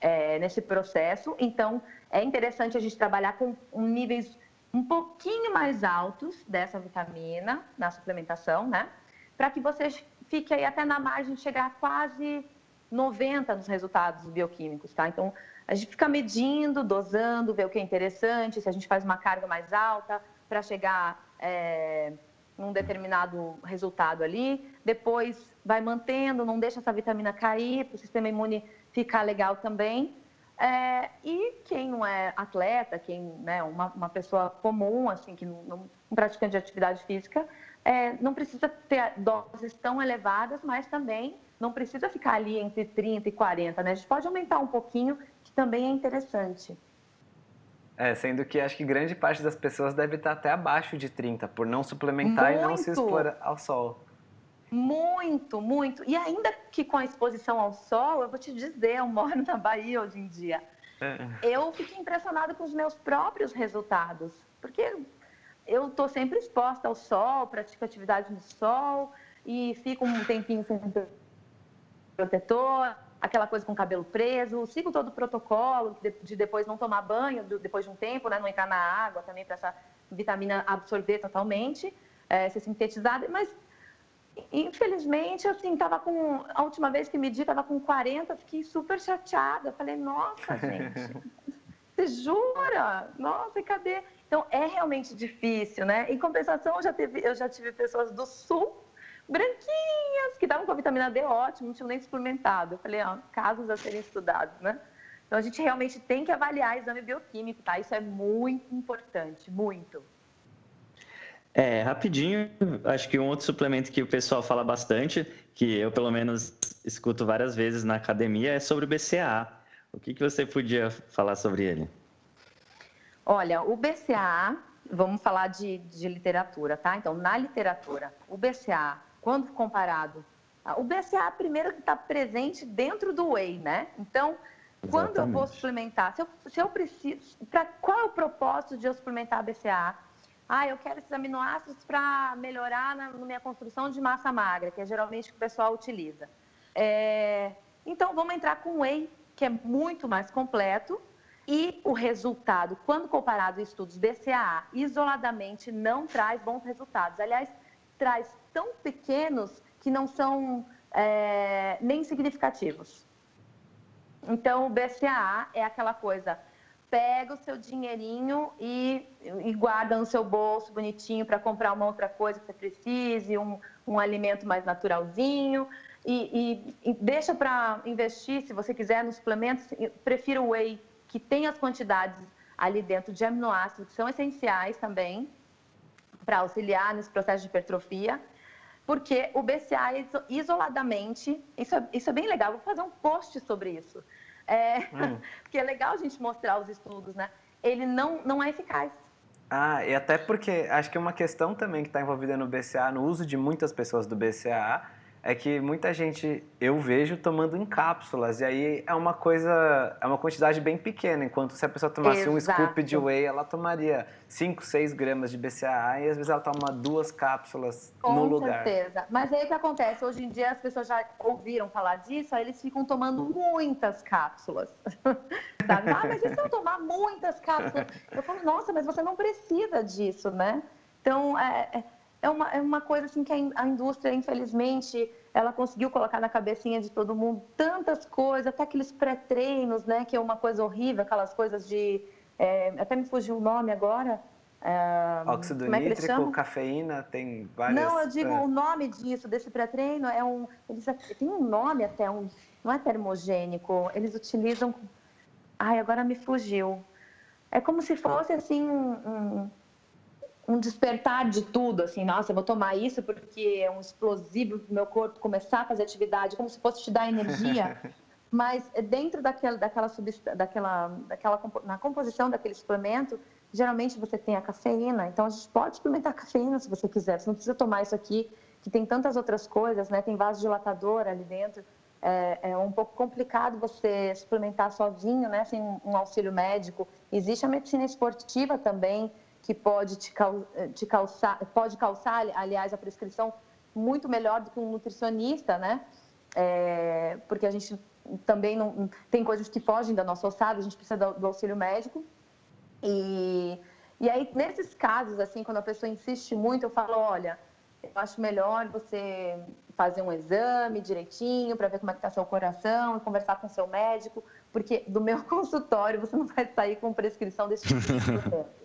é, nesse processo. Então, é interessante a gente trabalhar com níveis um pouquinho mais altos dessa vitamina na suplementação, né? Para que você fique aí até na margem chegar quase 90 nos resultados bioquímicos, tá? Então, a gente fica medindo, dosando, ver o que é interessante, se a gente faz uma carga mais alta para chegar é, num determinado resultado ali, depois vai mantendo, não deixa essa vitamina cair, para o sistema imune ficar legal também. É, e quem não é atleta, quem né, uma, uma pessoa comum, assim, que não, não um praticante de atividade física, é, não precisa ter doses tão elevadas, mas também não precisa ficar ali entre 30 e 40, né? A gente pode aumentar um pouquinho, que também é interessante. É, sendo que acho que grande parte das pessoas deve estar até abaixo de 30, por não suplementar muito, e não se expor ao sol. Muito, muito. E ainda que com a exposição ao sol, eu vou te dizer, eu moro na Bahia hoje em dia. É. Eu fiquei impressionada com os meus próprios resultados, porque eu estou sempre exposta ao sol, pratico atividade no sol e fico um tempinho sem protetor, aquela coisa com o cabelo preso, sigo todo o protocolo de, depois não tomar banho, depois de um tempo, né, não entrar na água também para essa vitamina absorver totalmente, é, ser sintetizada, mas infelizmente, assim, tava com, a última vez que medi, tava com 40, fiquei super chateada, falei, nossa, gente, você jura? Nossa, e cadê? Então, é realmente difícil, né? Em compensação, eu já, teve, eu já tive pessoas do sul branquinhas, que estavam com a vitamina D ótimo, não tinham nem suplementado. Eu falei, ó, casos a serem estudados, né? Então a gente realmente tem que avaliar exame bioquímico, tá? Isso é muito importante, muito. É, rapidinho, acho que um outro suplemento que o pessoal fala bastante, que eu pelo menos escuto várias vezes na academia, é sobre o BCAA. O que, que você podia falar sobre ele? Olha, o BCAA, vamos falar de, de literatura, tá? Então, na literatura, o BCAA quando comparado. O BCA, primeiro, que está presente dentro do whey, né? Então, Exatamente. quando eu vou suplementar, se eu, se eu preciso, pra, qual é o propósito de eu suplementar BCA? Ah, eu quero esses aminoácidos para melhorar na, na, minha construção de massa magra, que é geralmente o que o pessoal utiliza. É, então, vamos entrar com whey, que é muito mais completo, e o resultado, quando comparado a estudos BCAA, isoladamente não traz bons resultados. Aliás, traz tão pequenos que não são é, nem significativos. Então, o BCAA é aquela coisa, pega o seu dinheirinho e, e guarda no seu bolso bonitinho para comprar uma outra coisa que você precise, um, um alimento mais naturalzinho, e, e, e deixa para investir, se você quiser, nos suplementos, prefiro o whey, que tem as quantidades ali dentro de aminoácidos que são essenciais também, para auxiliar nesse processo de hipertrofia, porque o BCA isoladamente, isso é, isso é bem legal, vou fazer um post sobre isso, é, hum. porque é legal a gente mostrar os estudos, né? Ele não, não é eficaz. Ah, e até porque acho que uma questão também que está envolvida no BCA, no uso de muitas pessoas do BCA, é que muita gente eu vejo tomando em cápsulas e aí é uma coisa, é uma quantidade bem pequena, enquanto se a pessoa tomasse Exato. um scoop de whey, ela tomaria 5, 6 gramas de BCAA e às vezes ela toma duas cápsulas Com no lugar. Com certeza. Mas aí o que acontece? Hoje em dia as pessoas já ouviram falar disso, aí eles ficam tomando muitas cápsulas. Sabe? Ah, mas e se eu tomar muitas cápsulas? Eu falo, nossa, mas você não precisa disso, né? Então, é, é é uma, é uma coisa assim que a, indústria, infelizmente, ela conseguiu colocar na cabecinha de todo mundo tantas coisas, até aqueles pré-treinos, né, que é uma coisa horrível, aquelas coisas de. É, até me fugiu o nome agora. É, Óxido é nítrico, cafeína, tem várias. Não, eu digo é. o nome disso, desse pré-treino, é um. Eles, tem um nome até, um, não é termogênico, eles utilizam. Ai, agora me fugiu. É como se fosse assim um, um despertar de tudo, assim, nossa, eu vou tomar isso porque é um explosivo pro meu corpo começar a fazer atividade, como se fosse te dar energia. mas dentro daquela, daquela, daquela, daquela na composição daquele suplemento, geralmente você tem a cafeína. Então a gente pode suplementar a cafeína se você quiser. Você não precisa tomar isso aqui, que tem tantas outras coisas, né? Tem vasodilatador ali dentro. É, é, um pouco complicado você suplementar sozinho, né? Sem um auxílio médico. Existe a medicina esportiva também que pode te, te calçar, pode calçar, aliás, a prescrição muito melhor do que um nutricionista, né? É, porque a gente também não tem coisas que fogem da nossa ossada, a gente precisa do, do auxílio médico. E, e aí, nesses casos, assim, quando a pessoa insiste muito, eu falo, olha, eu acho melhor você fazer um exame direitinho para ver como é que está seu coração e conversar com seu médico, porque do meu consultório você não vai sair com prescrição desse tipo de.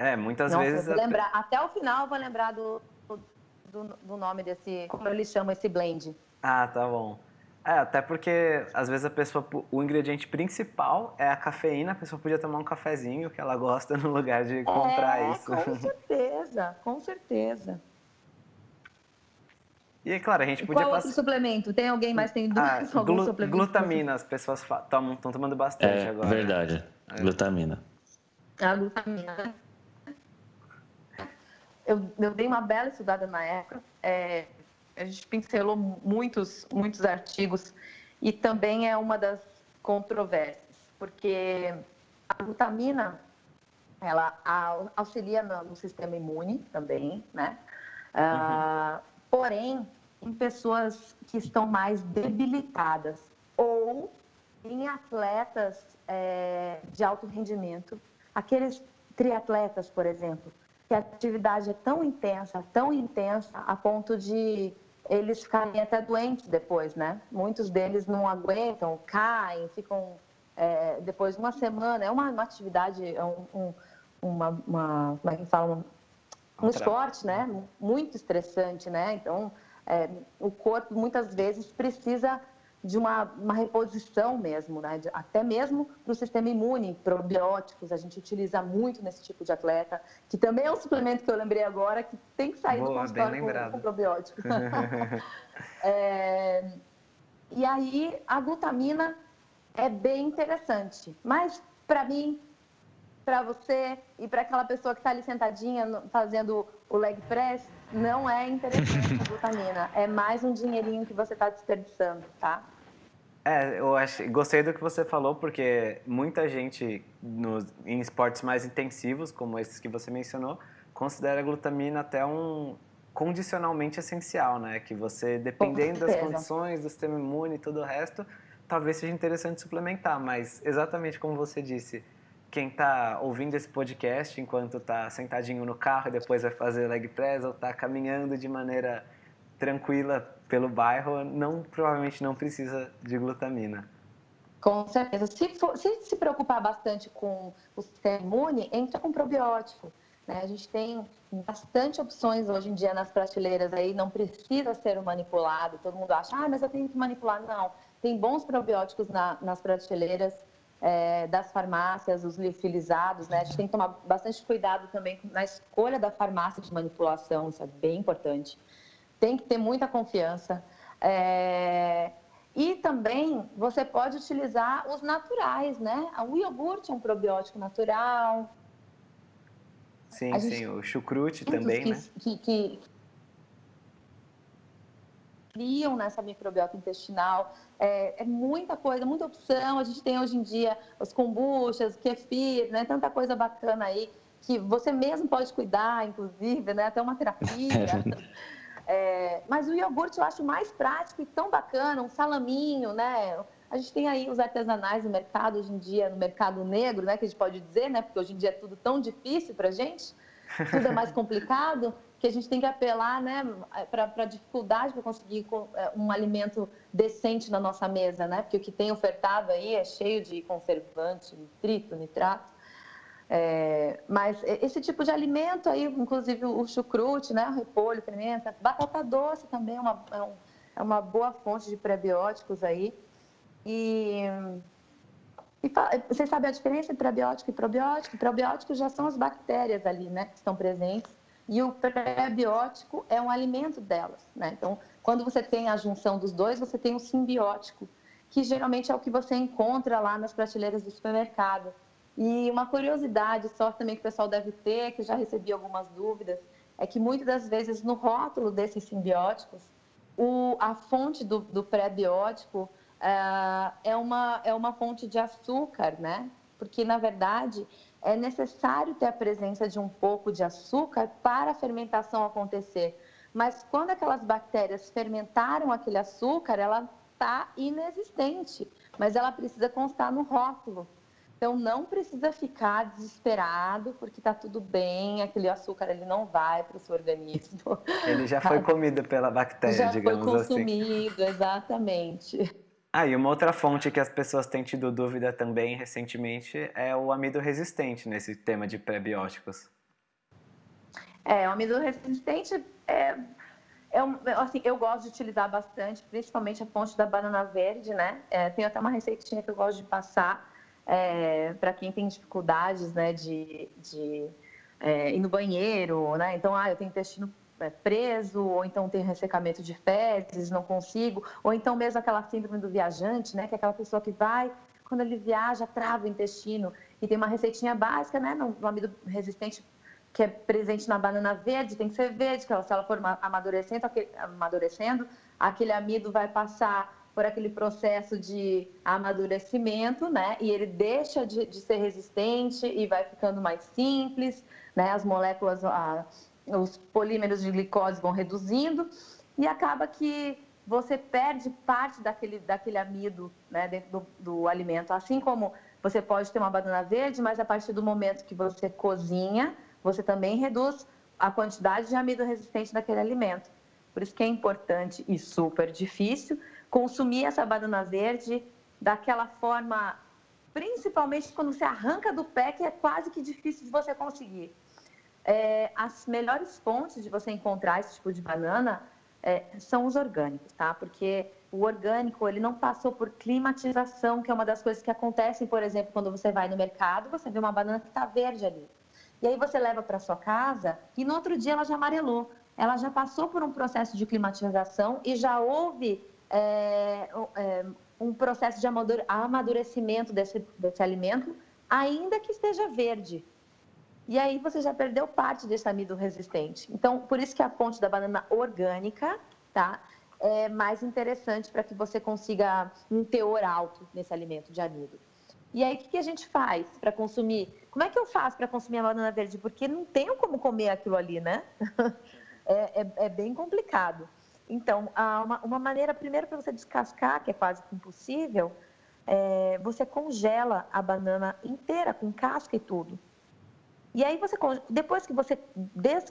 É, muitas Nossa, vezes. Lembrar, até o final eu vou lembrar do, do, do, nome desse. Como eles chamam esse blend. Ah, tá bom. É, até porque às vezes a pessoa. O ingrediente principal é a cafeína, a pessoa podia tomar um cafezinho que ela gosta no lugar de comprar é, isso. Com certeza, com certeza. E claro, a gente podia Qual outro suplemento? Tem alguém mais tem dúvidas? Ah, glu glutamina, as pessoas estão tomando bastante é, agora. Verdade, é. Glutamina. A glutamina. Eu, eu dei uma bela estudada na época. É, a gente pincelou muitos, muitos artigos e também é uma das controvérsias, porque a glutamina ela auxilia no, sistema imune também, né? Uhum. Uh, porém, em pessoas que estão mais debilitadas ou em atletas é, de alto rendimento, aqueles triatletas, por exemplo, que a atividade é tão intensa, tão intensa, a ponto de eles ficarem até doentes depois, né? Muitos deles não aguentam, caem, ficam é, depois de uma semana. É uma, uma atividade, é um, um, uma, uma, como é que fala? Um, um esporte, né? Muito estressante, né? Então, é, o corpo muitas vezes precisa de uma, uma reposição mesmo, né? Até mesmo para o sistema imune, probióticos, a gente utiliza muito nesse tipo de atleta, que também é um suplemento que eu lembrei agora, que tem que sair Boa, do consultório com, com probiótico. é, e aí, a glutamina é bem interessante, mas para mim, para você e para aquela pessoa que está ali sentadinha fazendo o leg press, não é interessante a glutamina. É mais um dinheirinho que você está desperdiçando, tá? É, eu achei, gostei do que você falou, porque muita gente nos, em esportes mais intensivos, como esses que você mencionou, considera a glutamina até um condicionalmente essencial, né? Que você, dependendo das condições, do sistema imune e todo o resto, talvez seja interessante suplementar, mas exatamente como você disse, quem está ouvindo esse podcast enquanto está sentadinho no carro e depois vai fazer leg press ou está caminhando de maneira tranquila pelo bairro, não provavelmente não precisa de glutamina. Com certeza. Se, for, se se preocupar bastante com o sistema imune, entra com probiótico. Né? A gente tem bastante opções hoje em dia nas prateleiras aí, não precisa ser manipulado. Todo mundo acha, ah, mas eu tenho que manipular. Não, tem bons probióticos na, nas prateleiras é, das farmácias, os liofilizados, né? A gente tem que tomar bastante cuidado também na escolha da farmácia de manipulação, isso é bem importante. Tem que ter muita confiança. É... E também você pode utilizar os naturais, né? O iogurte é um probiótico natural. Sim, sim, o chucrute também, que, né? Que, que, criam nessa microbiota intestinal. É, é, muita coisa, muita opção. A gente tem hoje em dia os kombuchas, kefir, né? Tanta coisa bacana aí que você mesmo pode cuidar, inclusive, né? Até uma terapia. é, mas o iogurte eu acho mais prático e tão bacana, um salaminho, né? A gente tem aí os artesanais no mercado hoje em dia, no mercado negro, né? Que a gente pode dizer, né? Porque hoje em dia é tudo tão difícil para gente, tudo é mais complicado que a gente tem que apelar né, para a dificuldade para conseguir é, um alimento decente na nossa mesa, né? Porque o que tem ofertado aí é cheio de conservante, nitrito, nitrato. É, mas esse tipo de alimento aí, inclusive o chucrute, né, o repolho, pimenta, batata doce também é uma, é, é uma boa fonte de prebióticos aí. E, e vocês sabem a diferença entre prebiótico e probiótico? Probióticos já são as bactérias ali, né, que estão presentes e o pré-biótico é um alimento delas, né? Então, quando você tem a junção dos dois, você tem um simbiótico, que geralmente é o que você encontra lá nas prateleiras do supermercado. E uma curiosidade só também que o pessoal deve ter, que já recebi algumas dúvidas, é que muitas das vezes no rótulo desses simbióticos, o, a fonte do, do pré-biótico uh, é, uma, é uma fonte de açúcar, né? Porque, na verdade, é necessário ter a presença de um pouco de açúcar para a fermentação acontecer. Mas quando aquelas bactérias fermentaram aquele açúcar, ela está inexistente, mas ela precisa constar no rótulo. Então não precisa ficar desesperado porque está tudo bem, aquele açúcar ele não vai para o seu organismo. Ele já foi comido pela bactéria, já digamos foi assim. consumido, exatamente. Ah, e uma outra fonte que as pessoas têm tido dúvida também recentemente é o amido resistente nesse tema de pré-bióticos. É, o amido resistente é, é um, assim, eu gosto de utilizar bastante, principalmente a fonte da banana verde, né? É, tem até uma receitinha que eu gosto de passar é, para quem tem dificuldades né, de, de é, ir no banheiro, né? Então, ah, eu tenho intestino é, preso, ou então tenho ressecamento de fezes, não consigo, ou então mesmo aquela síndrome do viajante, né? Que é aquela pessoa que vai, quando ele viaja, trava o intestino. E tem uma receitinha básica, né? No amido resistente que é presente na banana verde, tem que ser verde, que ela, se ela for amadurecendo, aquele, amadurecendo, aquele amido vai passar por aquele processo de amadurecimento, né? E ele deixa de, de ser resistente e vai ficando mais simples, né? As moléculas, a, os polímeros de glicose vão reduzindo e acaba que você perde parte daquele, daquele amido né, dentro do, do alimento. Assim como você pode ter uma banana verde, mas a partir do momento que você cozinha, você também reduz a quantidade de amido resistente daquele alimento. Por isso que é importante e super difícil consumir essa banana verde daquela forma, principalmente quando você arranca do pé, que é quase que difícil de você conseguir. É, as melhores fontes de você encontrar esse tipo de banana é, são os orgânicos, tá? Porque o orgânico, ele não passou por climatização, que é uma das coisas que acontecem, por exemplo, quando você vai no mercado, você vê uma banana que está verde ali. E aí você leva para sua casa e no outro dia ela já amarelou. Ela já passou por um processo de climatização e já houve é, é, um processo de amadurecimento desse, desse alimento, ainda que esteja verde. E aí você já perdeu parte desse amido resistente. Então, por isso que a fonte da banana orgânica, tá? É mais interessante para que você consiga um teor alto nesse alimento de amido. E aí, o que, a gente faz para consumir? Como é que eu faço para consumir a banana verde? Porque não tenho como comer aquilo ali, né? é, é, é bem complicado. Então, uma, uma maneira, primeiro, para você descascar, que é quase impossível, é, você congela a banana inteira, com casca e tudo. E aí, você, depois que você,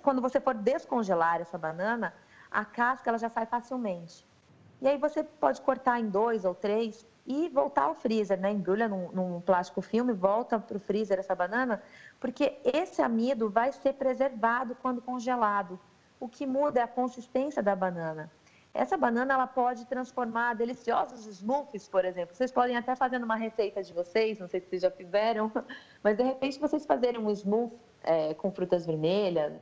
quando você for descongelar essa banana, a casca ela já sai facilmente. E aí você pode cortar em dois ou três e voltar ao freezer, né? Embrulha num, num plástico filme, volta para o freezer essa banana, porque esse amido vai ser preservado quando congelado o que muda é a consistência da banana. Essa banana ela pode transformar deliciosos smoothies, por exemplo. Vocês podem até fazer uma receita de vocês, não sei se vocês já fizeram, mas de repente vocês fazerem um smoothie é, com frutas vermelhas,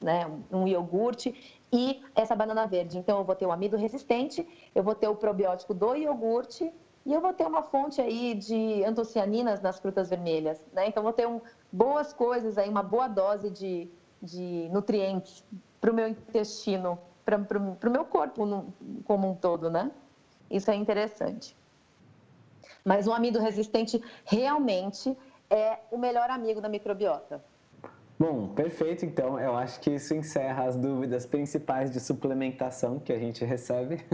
né, um iogurte e essa banana verde. Então eu vou ter o amido resistente, eu vou ter o probiótico do iogurte e eu vou ter uma fonte aí de antocianinas nas frutas vermelhas, né? Então vou ter um, boas coisas aí, uma boa dose de de nutrientes para o meu intestino, para o meu corpo no, como um todo, né? Isso é interessante. Mas o amido resistente realmente é o melhor amigo da microbiota. Bom, perfeito. Então, eu acho que isso encerra as dúvidas principais de suplementação que a gente recebe.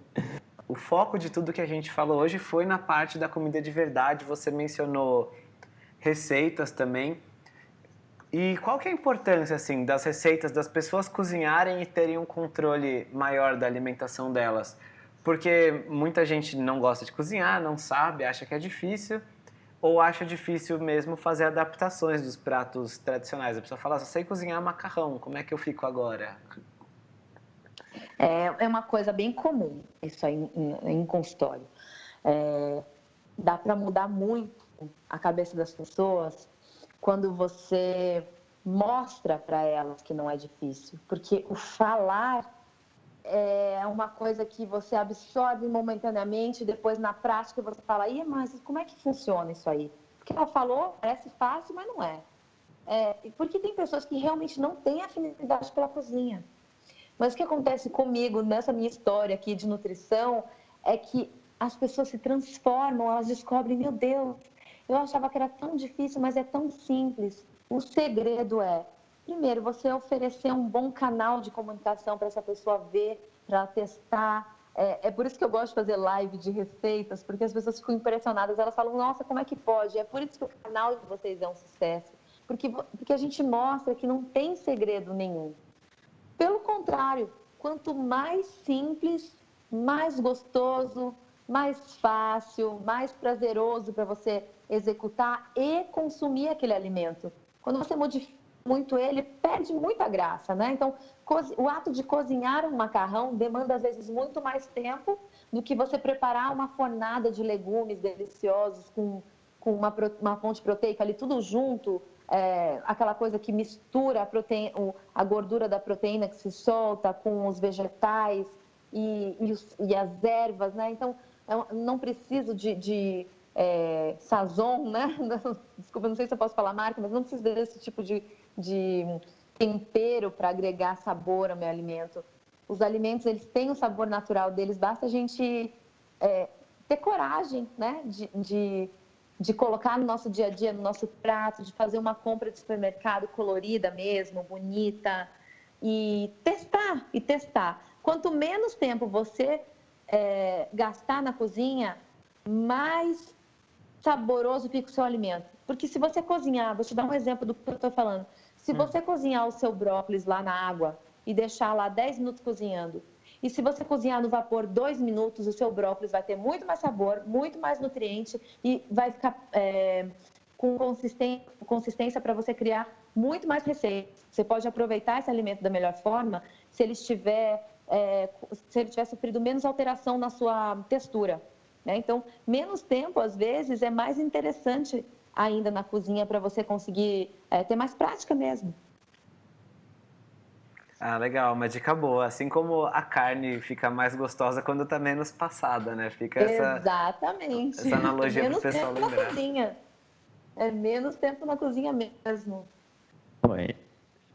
o foco de tudo que a gente falou hoje foi na parte da comida de verdade. Você mencionou receitas também. E qual que é a importância assim das receitas das pessoas cozinharem e terem um controle maior da alimentação delas? Porque muita gente não gosta de cozinhar, não sabe, acha que é difícil ou acha difícil mesmo fazer adaptações dos pratos tradicionais. A pessoa fala, só sei cozinhar macarrão, como é que eu fico agora? É, é uma coisa bem comum isso aí em, consultório. É, dá para mudar muito a cabeça das pessoas quando você mostra para elas que não é difícil, porque o falar é uma coisa que você absorve momentaneamente, depois na prática você fala, Ih, mas como é que funciona isso aí? Porque ela falou, parece fácil, mas não é. é porque tem pessoas que realmente não têm afinidade pela cozinha. Mas o que acontece comigo nessa minha história aqui de nutrição é que as pessoas se transformam, elas descobrem, meu Deus, eu achava que era tão difícil, mas é tão simples. O segredo é Primeiro, você oferecer um bom canal de comunicação para essa pessoa ver, para testar. É, é, por isso que eu gosto de fazer live de receitas, porque as pessoas ficam impressionadas. Elas falam, nossa, como é que pode? É por isso que o canal de vocês é um sucesso. Porque, porque a gente mostra que não tem segredo nenhum. Pelo contrário, quanto mais simples, mais gostoso, mais fácil, mais prazeroso para você executar e consumir aquele alimento. Quando você modifica muito ele, perde muita graça, né? Então, o ato de cozinhar um macarrão demanda às vezes muito mais tempo do que você preparar uma fornada de legumes deliciosos com, com uma, uma fonte proteica ali tudo junto, é, aquela coisa que mistura a, proteína, a gordura da proteína que se solta com os vegetais e, e, os, e as ervas, né? Então, é não preciso de, de é, sazon, né? Desculpa, não sei se eu posso falar marca, mas não preciso desse tipo de de tempero para agregar sabor ao meu alimento. Os alimentos, eles têm o sabor natural deles, basta a gente é, ter coragem, né, de, de, de, colocar no nosso dia a dia, no nosso prato, de fazer uma compra de supermercado colorida mesmo, bonita, e testar, e testar. Quanto menos tempo você é, gastar na cozinha, mais saboroso fica o seu alimento. Porque se você cozinhar, vou te dar um exemplo do que eu estou falando. Se hum. você cozinhar o seu brócolis lá na água e deixar lá 10 minutos cozinhando, e se você cozinhar no vapor 2 minutos, o seu brócolis vai ter muito mais sabor, muito mais nutriente e vai ficar é, com consistência para você criar muito mais receitas. Você pode aproveitar esse alimento da melhor forma se ele estiver, é, se ele tiver sofrido menos alteração na sua textura. Né? Então, menos tempo, às vezes, é mais interessante ainda na cozinha para você conseguir é, ter mais prática mesmo. Ah, legal, uma dica boa. Assim como a carne fica mais gostosa quando está menos passada, né? Fica essa, Exatamente. essa analogia para o pessoal tempo lembrar. Na cozinha. É menos tempo na cozinha mesmo. Oi.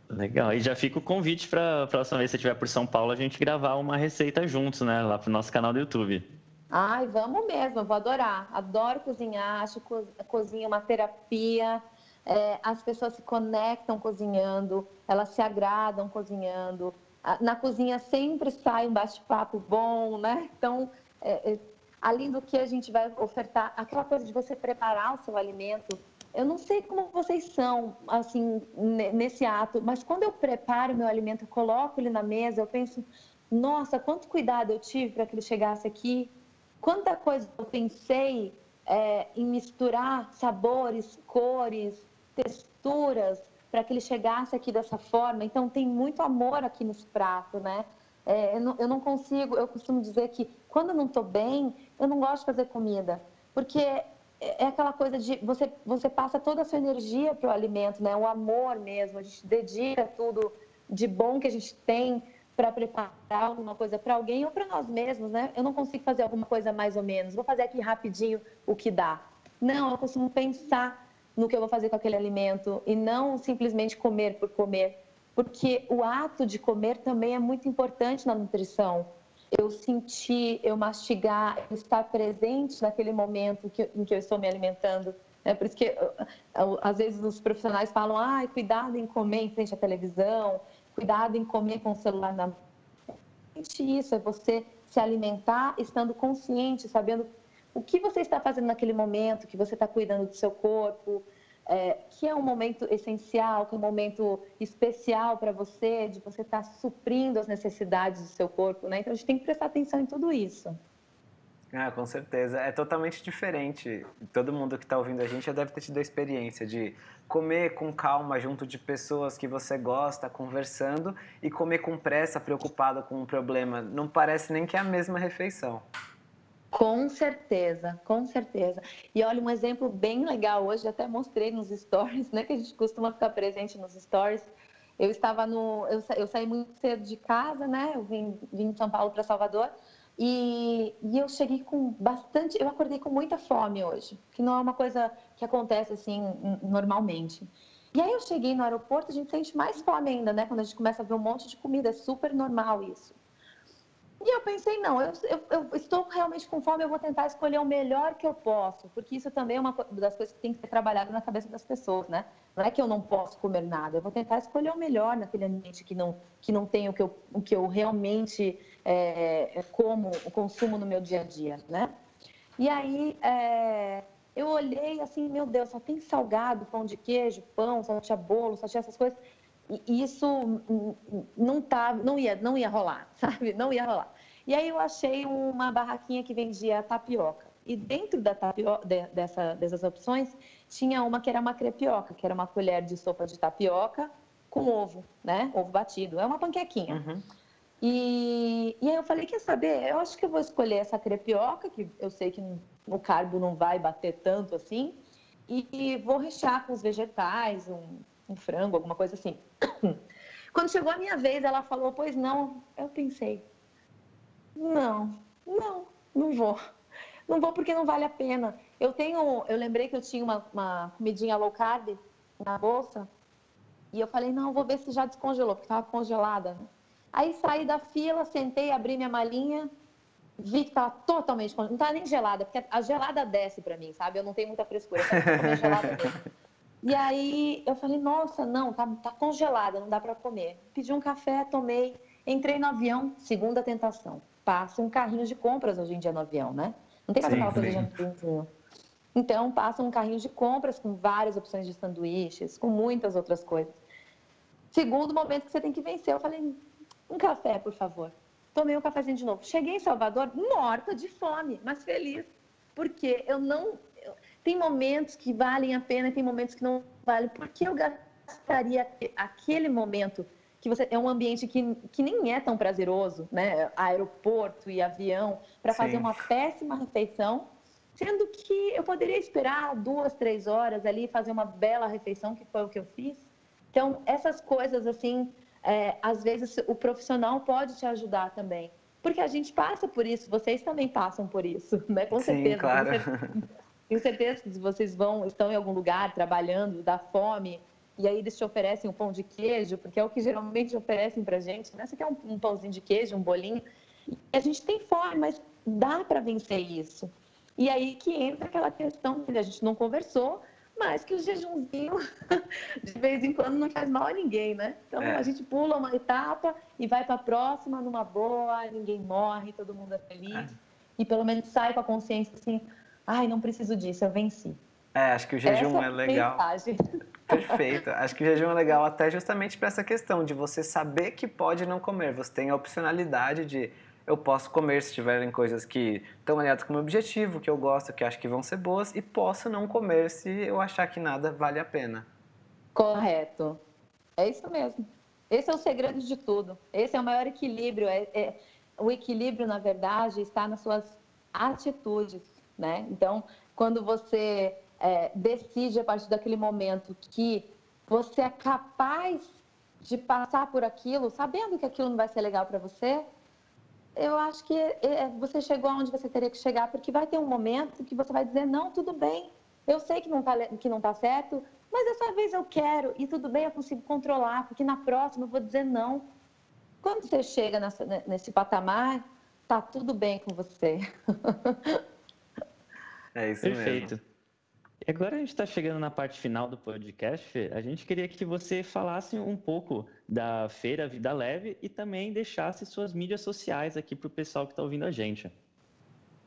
Legal. E já fica o convite para a próxima vez que você estiver por São Paulo, a gente gravar uma receita juntos, né? Lá pro nosso canal do YouTube. Ai, vamos mesmo, eu vou adorar. Adoro cozinhar, acho a cozinha uma terapia. É, as pessoas se conectam cozinhando, elas se agradam cozinhando. Na cozinha sempre sai um bate-papo bom, né? Então, é, é, além do que a gente vai ofertar, aquela coisa de você preparar o seu alimento. Eu não sei como vocês são, assim, nesse ato, mas quando eu preparo meu alimento, eu coloco ele na mesa, eu penso, nossa, quanto cuidado eu tive para que ele chegasse aqui, quanta coisa eu pensei é, em misturar sabores, cores, texturas, para que ele chegasse aqui dessa forma. Então, tem muito amor aqui nesse prato, né? É, eu, não, eu, não, consigo, eu costumo dizer que quando eu não estou bem, eu não gosto de fazer comida, porque é, é aquela coisa de você, você passa toda a sua energia para o alimento, né? O amor mesmo, a gente dedica tudo de bom que a gente tem para preparar alguma coisa para alguém ou para nós mesmos, né? Eu não consigo fazer alguma coisa mais ou menos, vou fazer aqui rapidinho o que dá. Não, eu costumo pensar no que eu vou fazer com aquele alimento e não simplesmente comer por comer, porque o ato de comer também é muito importante na nutrição. Eu sentir, eu mastigar, eu estar presente naquele momento que, em que eu estou me alimentando. É por isso que às vezes os profissionais falam, ah, cuidado em comer em frente à televisão, cuidado em comer com o celular na mão. Isso é você se alimentar estando consciente, sabendo o que você está fazendo naquele momento, que você está cuidando do seu corpo, é, que é um momento essencial, que é um momento especial para você, de você estar tá suprindo as necessidades do seu corpo, né? Então a gente tem que prestar atenção em tudo isso. Ah, com certeza. É totalmente diferente. Todo mundo que está ouvindo a gente já deve ter tido a experiência de comer com calma junto de pessoas que você gosta, conversando, e comer com pressa, preocupado com um problema. Não parece nem que é a mesma refeição. Com certeza, com certeza. E olha, um exemplo bem legal hoje, até mostrei nos stories, né? Que a gente costuma ficar presente nos stories. Eu estava no. Eu, eu saí muito cedo de casa, né? Eu vim, vim de São Paulo para Salvador. E, e, eu cheguei com bastante. Eu acordei com muita fome hoje, que não é uma coisa que acontece assim normalmente. E aí eu cheguei no aeroporto, a gente sente mais fome ainda, né? Quando a gente começa a ver um monte de comida, é super normal isso. E eu pensei, não, eu, eu, eu, estou realmente com fome, eu vou tentar escolher o melhor que eu posso, porque isso também é uma das coisas que tem que ser trabalhado na cabeça das pessoas, né? Não é que eu não posso comer nada, eu vou tentar escolher o melhor naquele ambiente que não, que não tem o que eu, o que eu realmente é, como, consumo no meu dia a dia, né? E aí é, eu olhei assim, meu Deus, só tem salgado, pão de queijo, pão, só tinha bolo, só tinha essas coisas isso não tá, não ia, não ia rolar, sabe? Não ia rolar. E aí eu achei uma barraquinha que vendia tapioca. E dentro da tapioca, de, dessa, dessas opções, tinha uma que era uma crepioca, que era uma colher de sopa de tapioca com ovo, né? Ovo batido. É uma panquequinha. Uhum. E, e aí eu falei, quer saber? Eu acho que eu vou escolher essa crepioca, que eu sei que o carbo não vai bater tanto assim, e, vou rechear com os vegetais, um, um frango, alguma coisa assim. Quando chegou a minha vez, ela falou, pois não. Eu pensei, não, não, não vou. Não vou porque não vale a pena. Eu tenho, eu lembrei que eu tinha uma, uma comidinha low carb na bolsa e eu falei, não, vou ver se já descongelou, porque estava congelada. Né? Aí saí da fila, sentei, abri minha malinha, vi que estava totalmente congelada. Não estava nem gelada, porque a gelada desce para mim, sabe? Eu não tenho muita frescura, eu gelada mesmo. E aí eu falei, nossa, não, tá, tá congelada, não dá para comer. Pedi um café, tomei, entrei no avião, segunda tentação. Passa um carrinho de compras hoje em dia no avião, né? Não tem mais aquela coisa de aviãozinho. Então, passa um carrinho de compras com várias opções de sanduíches, com muitas outras coisas. Segundo momento que você tem que vencer, eu falei, um café, por favor. Tomei um cafezinho de novo. Cheguei em Salvador morta de fome, mas feliz, porque eu não tem momentos que valem a pena e tem momentos que não valem. Por que eu gastaria aquele momento que você é um ambiente que, que nem é tão prazeroso, né? Aeroporto e avião, para fazer uma péssima refeição, sendo que eu poderia esperar duas, três horas ali e fazer uma bela refeição, que foi o que eu fiz. Então, essas coisas, assim, é, às vezes o profissional pode te ajudar também. Porque a gente passa por isso, vocês também passam por isso, né? Com Sim, certeza. Claro. Tenho certeza que vocês vão, estão em algum lugar trabalhando, dá fome, e aí eles te oferecem um pão de queijo, porque é o que geralmente oferecem pra gente, né? Você quer um, um pãozinho de queijo, um bolinho. E a gente tem fome, mas dá para vencer isso. E aí que entra aquela questão que a gente não conversou, mas que o jejumzinho de vez em quando não faz mal a ninguém, né? Então é. a gente pula uma etapa e vai para a próxima numa boa, ninguém morre, todo mundo é feliz. É. E pelo menos sai com a consciência assim, ai, não preciso disso, eu venci. É, acho que o jejum essa é legal. Mensagem. Perfeito. Acho que o jejum é legal até justamente para essa questão de você saber que pode não comer. Você tem a opcionalidade de eu posso comer se tiverem coisas que estão alinhadas com o meu objetivo, que eu gosto, que acho que vão ser boas, e posso não comer se eu achar que nada vale a pena. Correto. É isso mesmo. Esse é o segredo de tudo. Esse é o maior equilíbrio. É, é, o equilíbrio, na verdade, está nas suas atitudes né? Então, quando você é, decide a partir daquele momento que você é capaz de passar por aquilo, sabendo que aquilo não vai ser legal para você, eu acho que é, você chegou aonde você teria que chegar, porque vai ter um momento que você vai dizer não, tudo bem, eu sei que não está que não tá certo, mas dessa vez eu quero e tudo bem, eu consigo controlar, porque na próxima eu vou dizer não. Quando você chega nessa, nesse patamar, tá tudo bem com você. É isso Perfeito. mesmo. E agora a gente está chegando na parte final do podcast. A gente queria que você falasse um pouco da Feira Vida Leve e também deixasse suas mídias sociais aqui para o pessoal que está ouvindo a gente.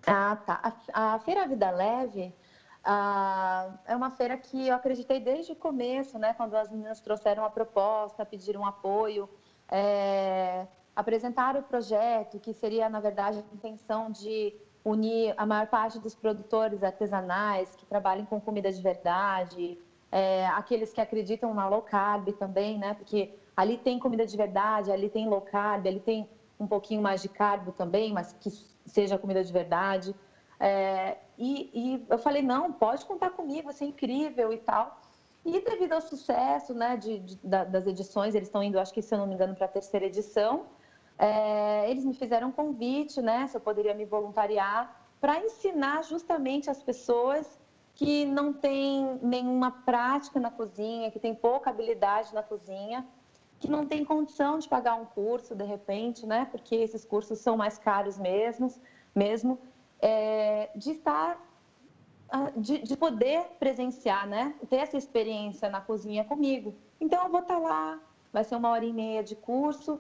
Ah, tá. A, a Feira Vida Leve ah, é uma feira que eu acreditei desde o começo, né? Quando as meninas trouxeram a proposta, pediram apoio, é, apresentaram o projeto, que seria, na verdade, a intenção de unir a maior parte dos produtores artesanais que trabalhem com comida de verdade, é, aqueles que acreditam na low carb também, né? Porque ali tem comida de verdade, ali tem low carb, ali tem um pouquinho mais de carbo também, mas que seja comida de verdade. É, e, e, eu falei, não, pode contar comigo, vai ser incrível e tal. E devido ao sucesso né, de, de, das edições, eles estão indo, acho que se eu não me engano, para a terceira edição, é, eles me fizeram um convite, né, se eu poderia me voluntariar, para ensinar justamente as pessoas que não têm nenhuma prática na cozinha, que têm pouca habilidade na cozinha, que não têm condição de pagar um curso de repente, né, porque esses cursos são mais caros mesmo, mesmo é, de estar ah, de, de, poder presenciar, né? Ter essa experiência na cozinha comigo. Então, eu vou estar lá, vai ser uma hora e meia de curso,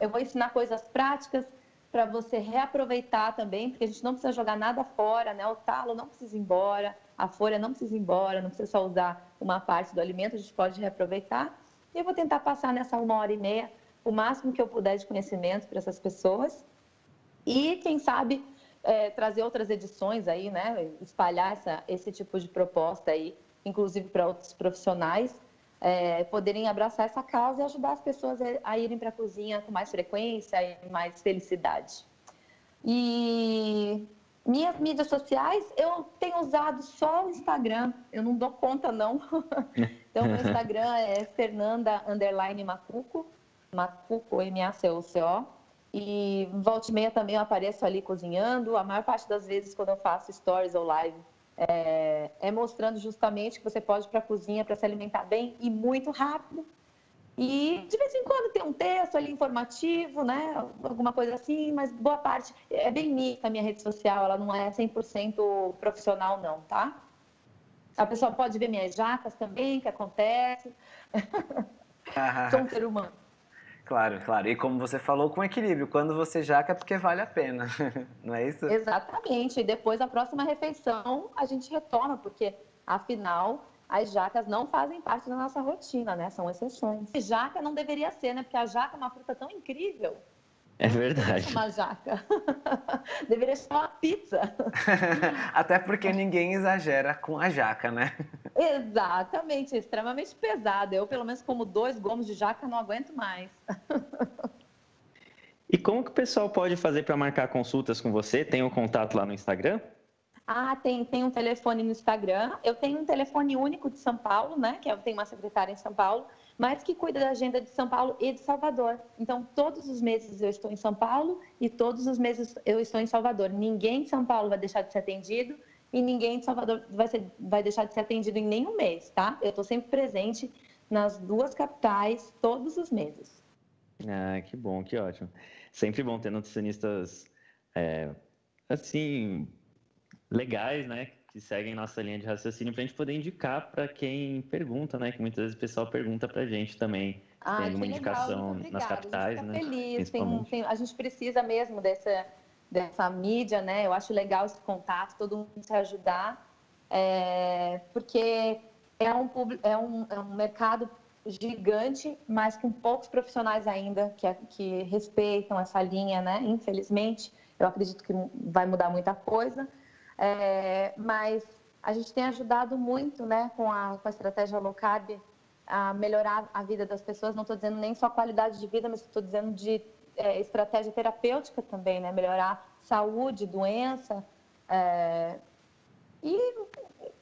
eu vou ensinar coisas práticas para você reaproveitar também, porque a gente não precisa jogar nada fora, né? O talo não precisa ir embora, a folha não precisa ir embora, não precisa só usar uma parte do alimento, a gente pode reaproveitar. E eu vou tentar passar nessa uma hora e meia o máximo que eu puder de conhecimento para essas pessoas. E, quem sabe, é, trazer outras edições aí, né? Espalhar essa, esse tipo de proposta aí, inclusive para outros profissionais, é, poderem abraçar essa causa e ajudar as pessoas a irem para a cozinha com mais frequência e mais felicidade. E minhas mídias sociais, eu tenho usado só o Instagram, eu não dou conta não. então, meu Instagram é Fernanda Macuco, Macuco, M-A-C-U-C-O. E volta e meia também eu apareço ali cozinhando. A maior parte das vezes, quando eu faço stories ou live, é, é mostrando justamente que você pode ir para a cozinha para se alimentar bem e muito rápido. E de vez em quando tem um texto ali informativo, né? Alguma coisa assim, mas boa parte é bem mista a minha rede social, ela não é 100% profissional, não, tá? A pessoa pode ver minhas jacas também, que acontece. Sou um ser humano. Claro, claro. E como você falou, com equilíbrio. Quando você jaca é porque vale a pena, não é isso? Exatamente. E depois, a próxima refeição, a gente retoma, porque, afinal, as jacas não fazem parte da nossa rotina, né? São exceções. E jaca não deveria ser, né? Porque a jaca é uma fruta tão incrível. É verdade. Uma jaca. Deveria ser uma pizza. Até porque ninguém exagera com a jaca, né? Exatamente, extremamente pesado. Eu, pelo menos, como dois gomos de jaca, não aguento mais. E como que o pessoal pode fazer para marcar consultas com você? Tem o um contato lá no Instagram? Ah, tem, tem um telefone no Instagram. Eu tenho um telefone único de São Paulo, né? Que eu tenho uma secretária em São Paulo mas que cuida da agenda de São Paulo e de Salvador. Então, todos os meses eu estou em São Paulo e todos os meses eu estou em Salvador. Ninguém de São Paulo vai deixar de ser atendido e ninguém de Salvador vai, ser, vai deixar de ser atendido em nenhum mês, tá? Eu estou sempre presente nas duas capitais todos os meses. Ah, que bom, que ótimo. Sempre bom ter nutricionistas é, assim legais, né? Que seguem nossa linha de raciocínio para a gente poder indicar para quem pergunta, né? Que muitas vezes o pessoal pergunta para a gente também. Ah, tem alguma indicação nas capitais, a gente né? Feliz. Tem, tem, a gente precisa mesmo dessa, dessa mídia, né? Eu acho legal esse contato, todo mundo se ajudar, é, porque é um, é, um, é um mercado gigante, mas com poucos profissionais ainda que, que respeitam essa linha, né? Infelizmente, eu acredito que vai mudar muita coisa. É, mas a gente tem ajudado muito né, com, a, com a estratégia low carb a melhorar a vida das pessoas. Não estou dizendo nem só qualidade de vida, mas estou dizendo de é, estratégia terapêutica também, né? melhorar saúde, doença. É, e,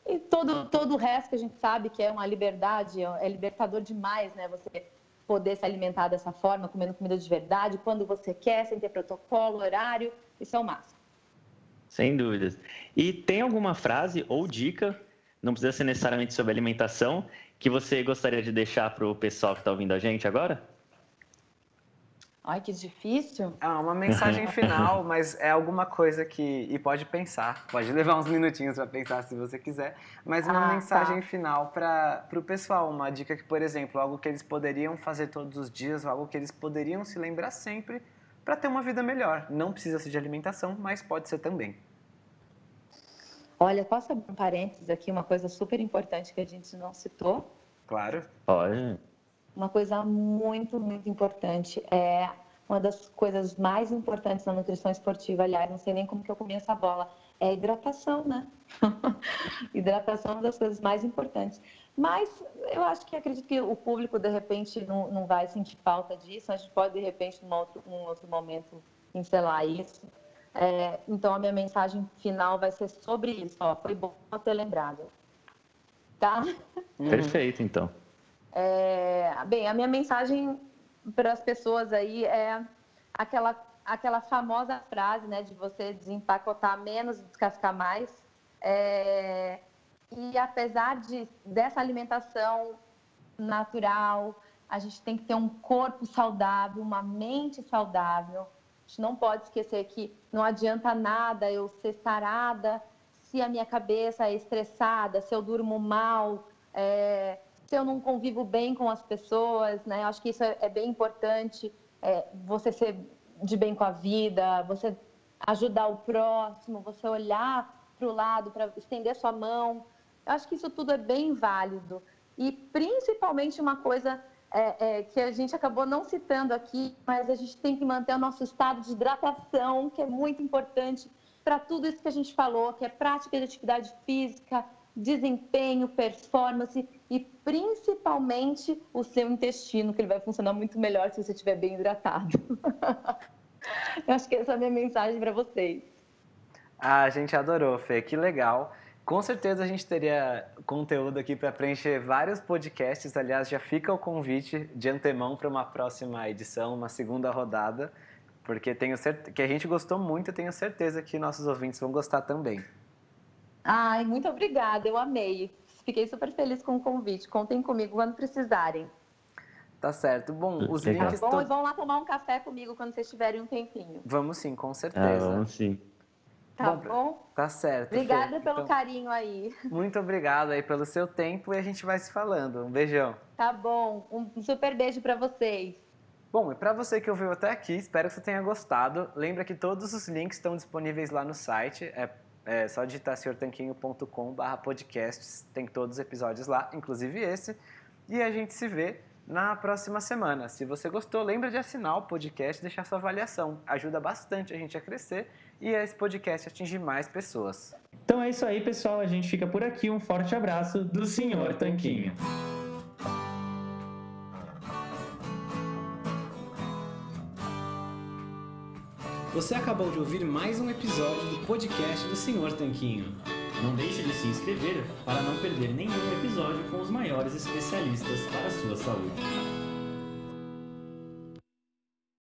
e todo, todo o resto que a gente sabe que é uma liberdade, é libertador demais, né? Você poder se alimentar dessa forma, comendo comida de verdade, quando você quer, sem ter protocolo, horário, isso é o máximo. Sem dúvidas. E tem alguma frase ou dica, não precisa ser necessariamente sobre alimentação, que você gostaria de deixar para o pessoal que está ouvindo a gente agora? Ai, que difícil. Ah, uma mensagem final, mas é alguma coisa que. E pode pensar, pode levar uns minutinhos para pensar se você quiser, mas uma ah, tá. mensagem tá. final para o pessoal. Uma dica que, por exemplo, algo que eles poderiam fazer todos os dias, algo que eles poderiam se lembrar sempre para ter uma vida melhor. Não precisa ser de alimentação, mas pode ser também. Olha, posso abrir um parênteses aqui, uma coisa super importante que a gente não citou? Claro. Olha. Uma coisa muito, muito importante. É uma das coisas mais importantes na nutrição esportiva, aliás, não sei nem como que eu comi essa bola, é a hidratação, né? hidratação é uma das coisas mais importantes. Mas eu acho que acredito que o público, de repente, não, não vai sentir falta disso. A gente pode, de repente, num outro, num outro momento, pincelar isso. É, então, a minha mensagem final vai ser sobre isso. Ó, foi bom ter lembrado. Tá? Uhum. Perfeito, então. É, bem, a minha mensagem para as pessoas aí é aquela, aquela famosa frase, né, de você desempacotar menos e descascar mais. É, e apesar de, dessa alimentação natural, a gente tem que ter um corpo saudável, uma mente saudável. A gente não pode esquecer que não adianta nada eu ser sarada se a minha cabeça é estressada, se eu durmo mal, é, se eu não convivo bem com as pessoas, né? Eu acho que isso é, é bem importante. É, você ser de bem com a vida, você ajudar o próximo, você olhar para o lado, para estender sua mão. Eu acho que isso tudo é bem válido. E principalmente uma coisa é, é, que a gente acabou não citando aqui, mas a gente tem que manter o nosso estado de hidratação, que é muito importante para tudo isso que a gente falou, que é prática de atividade física, desempenho, performance e principalmente o seu intestino, que ele vai funcionar muito melhor se você estiver bem hidratado. Eu acho que essa é a minha mensagem para vocês. Ah, a gente adorou, Fê, que legal. Com certeza a gente teria conteúdo aqui para preencher vários podcasts. Aliás, já fica o convite de antemão para uma próxima edição, uma segunda rodada, porque tenho certeza que a gente gostou muito e tenho certeza que nossos ouvintes vão gostar também. Ai, muito obrigada, eu amei. Fiquei super feliz com o convite. Contem comigo quando precisarem. Tá certo. Bom, os Legal. links. Tá bom, e vão lá tomar um café comigo quando vocês tiverem um tempinho. Vamos sim, com certeza. Ah, vamos sim. Tá bom? bom? Tá certo. Obrigada Fê. pelo então, carinho aí. Muito obrigado aí pelo seu tempo e a gente vai se falando. Um beijão. Tá bom. Um super beijo para vocês. Bom, e para você que ouviu até aqui, espero que você tenha gostado. Lembra que todos os links estão disponíveis lá no site. É, é só digitar senhortanquinho.com.br podcasts. Tem todos os episódios lá, inclusive esse. E a gente se vê na próxima semana. Se você gostou, lembra de assinar o podcast e deixar sua avaliação. Ajuda bastante a gente a crescer e esse podcast atingir mais pessoas. Então é isso aí, pessoal. A gente fica por aqui. Um forte abraço do Senhor Tanquinho. Você acabou de ouvir mais um episódio do podcast do Senhor Tanquinho. Não deixe de se inscrever para não perder nenhum episódio com os maiores especialistas para a sua saúde.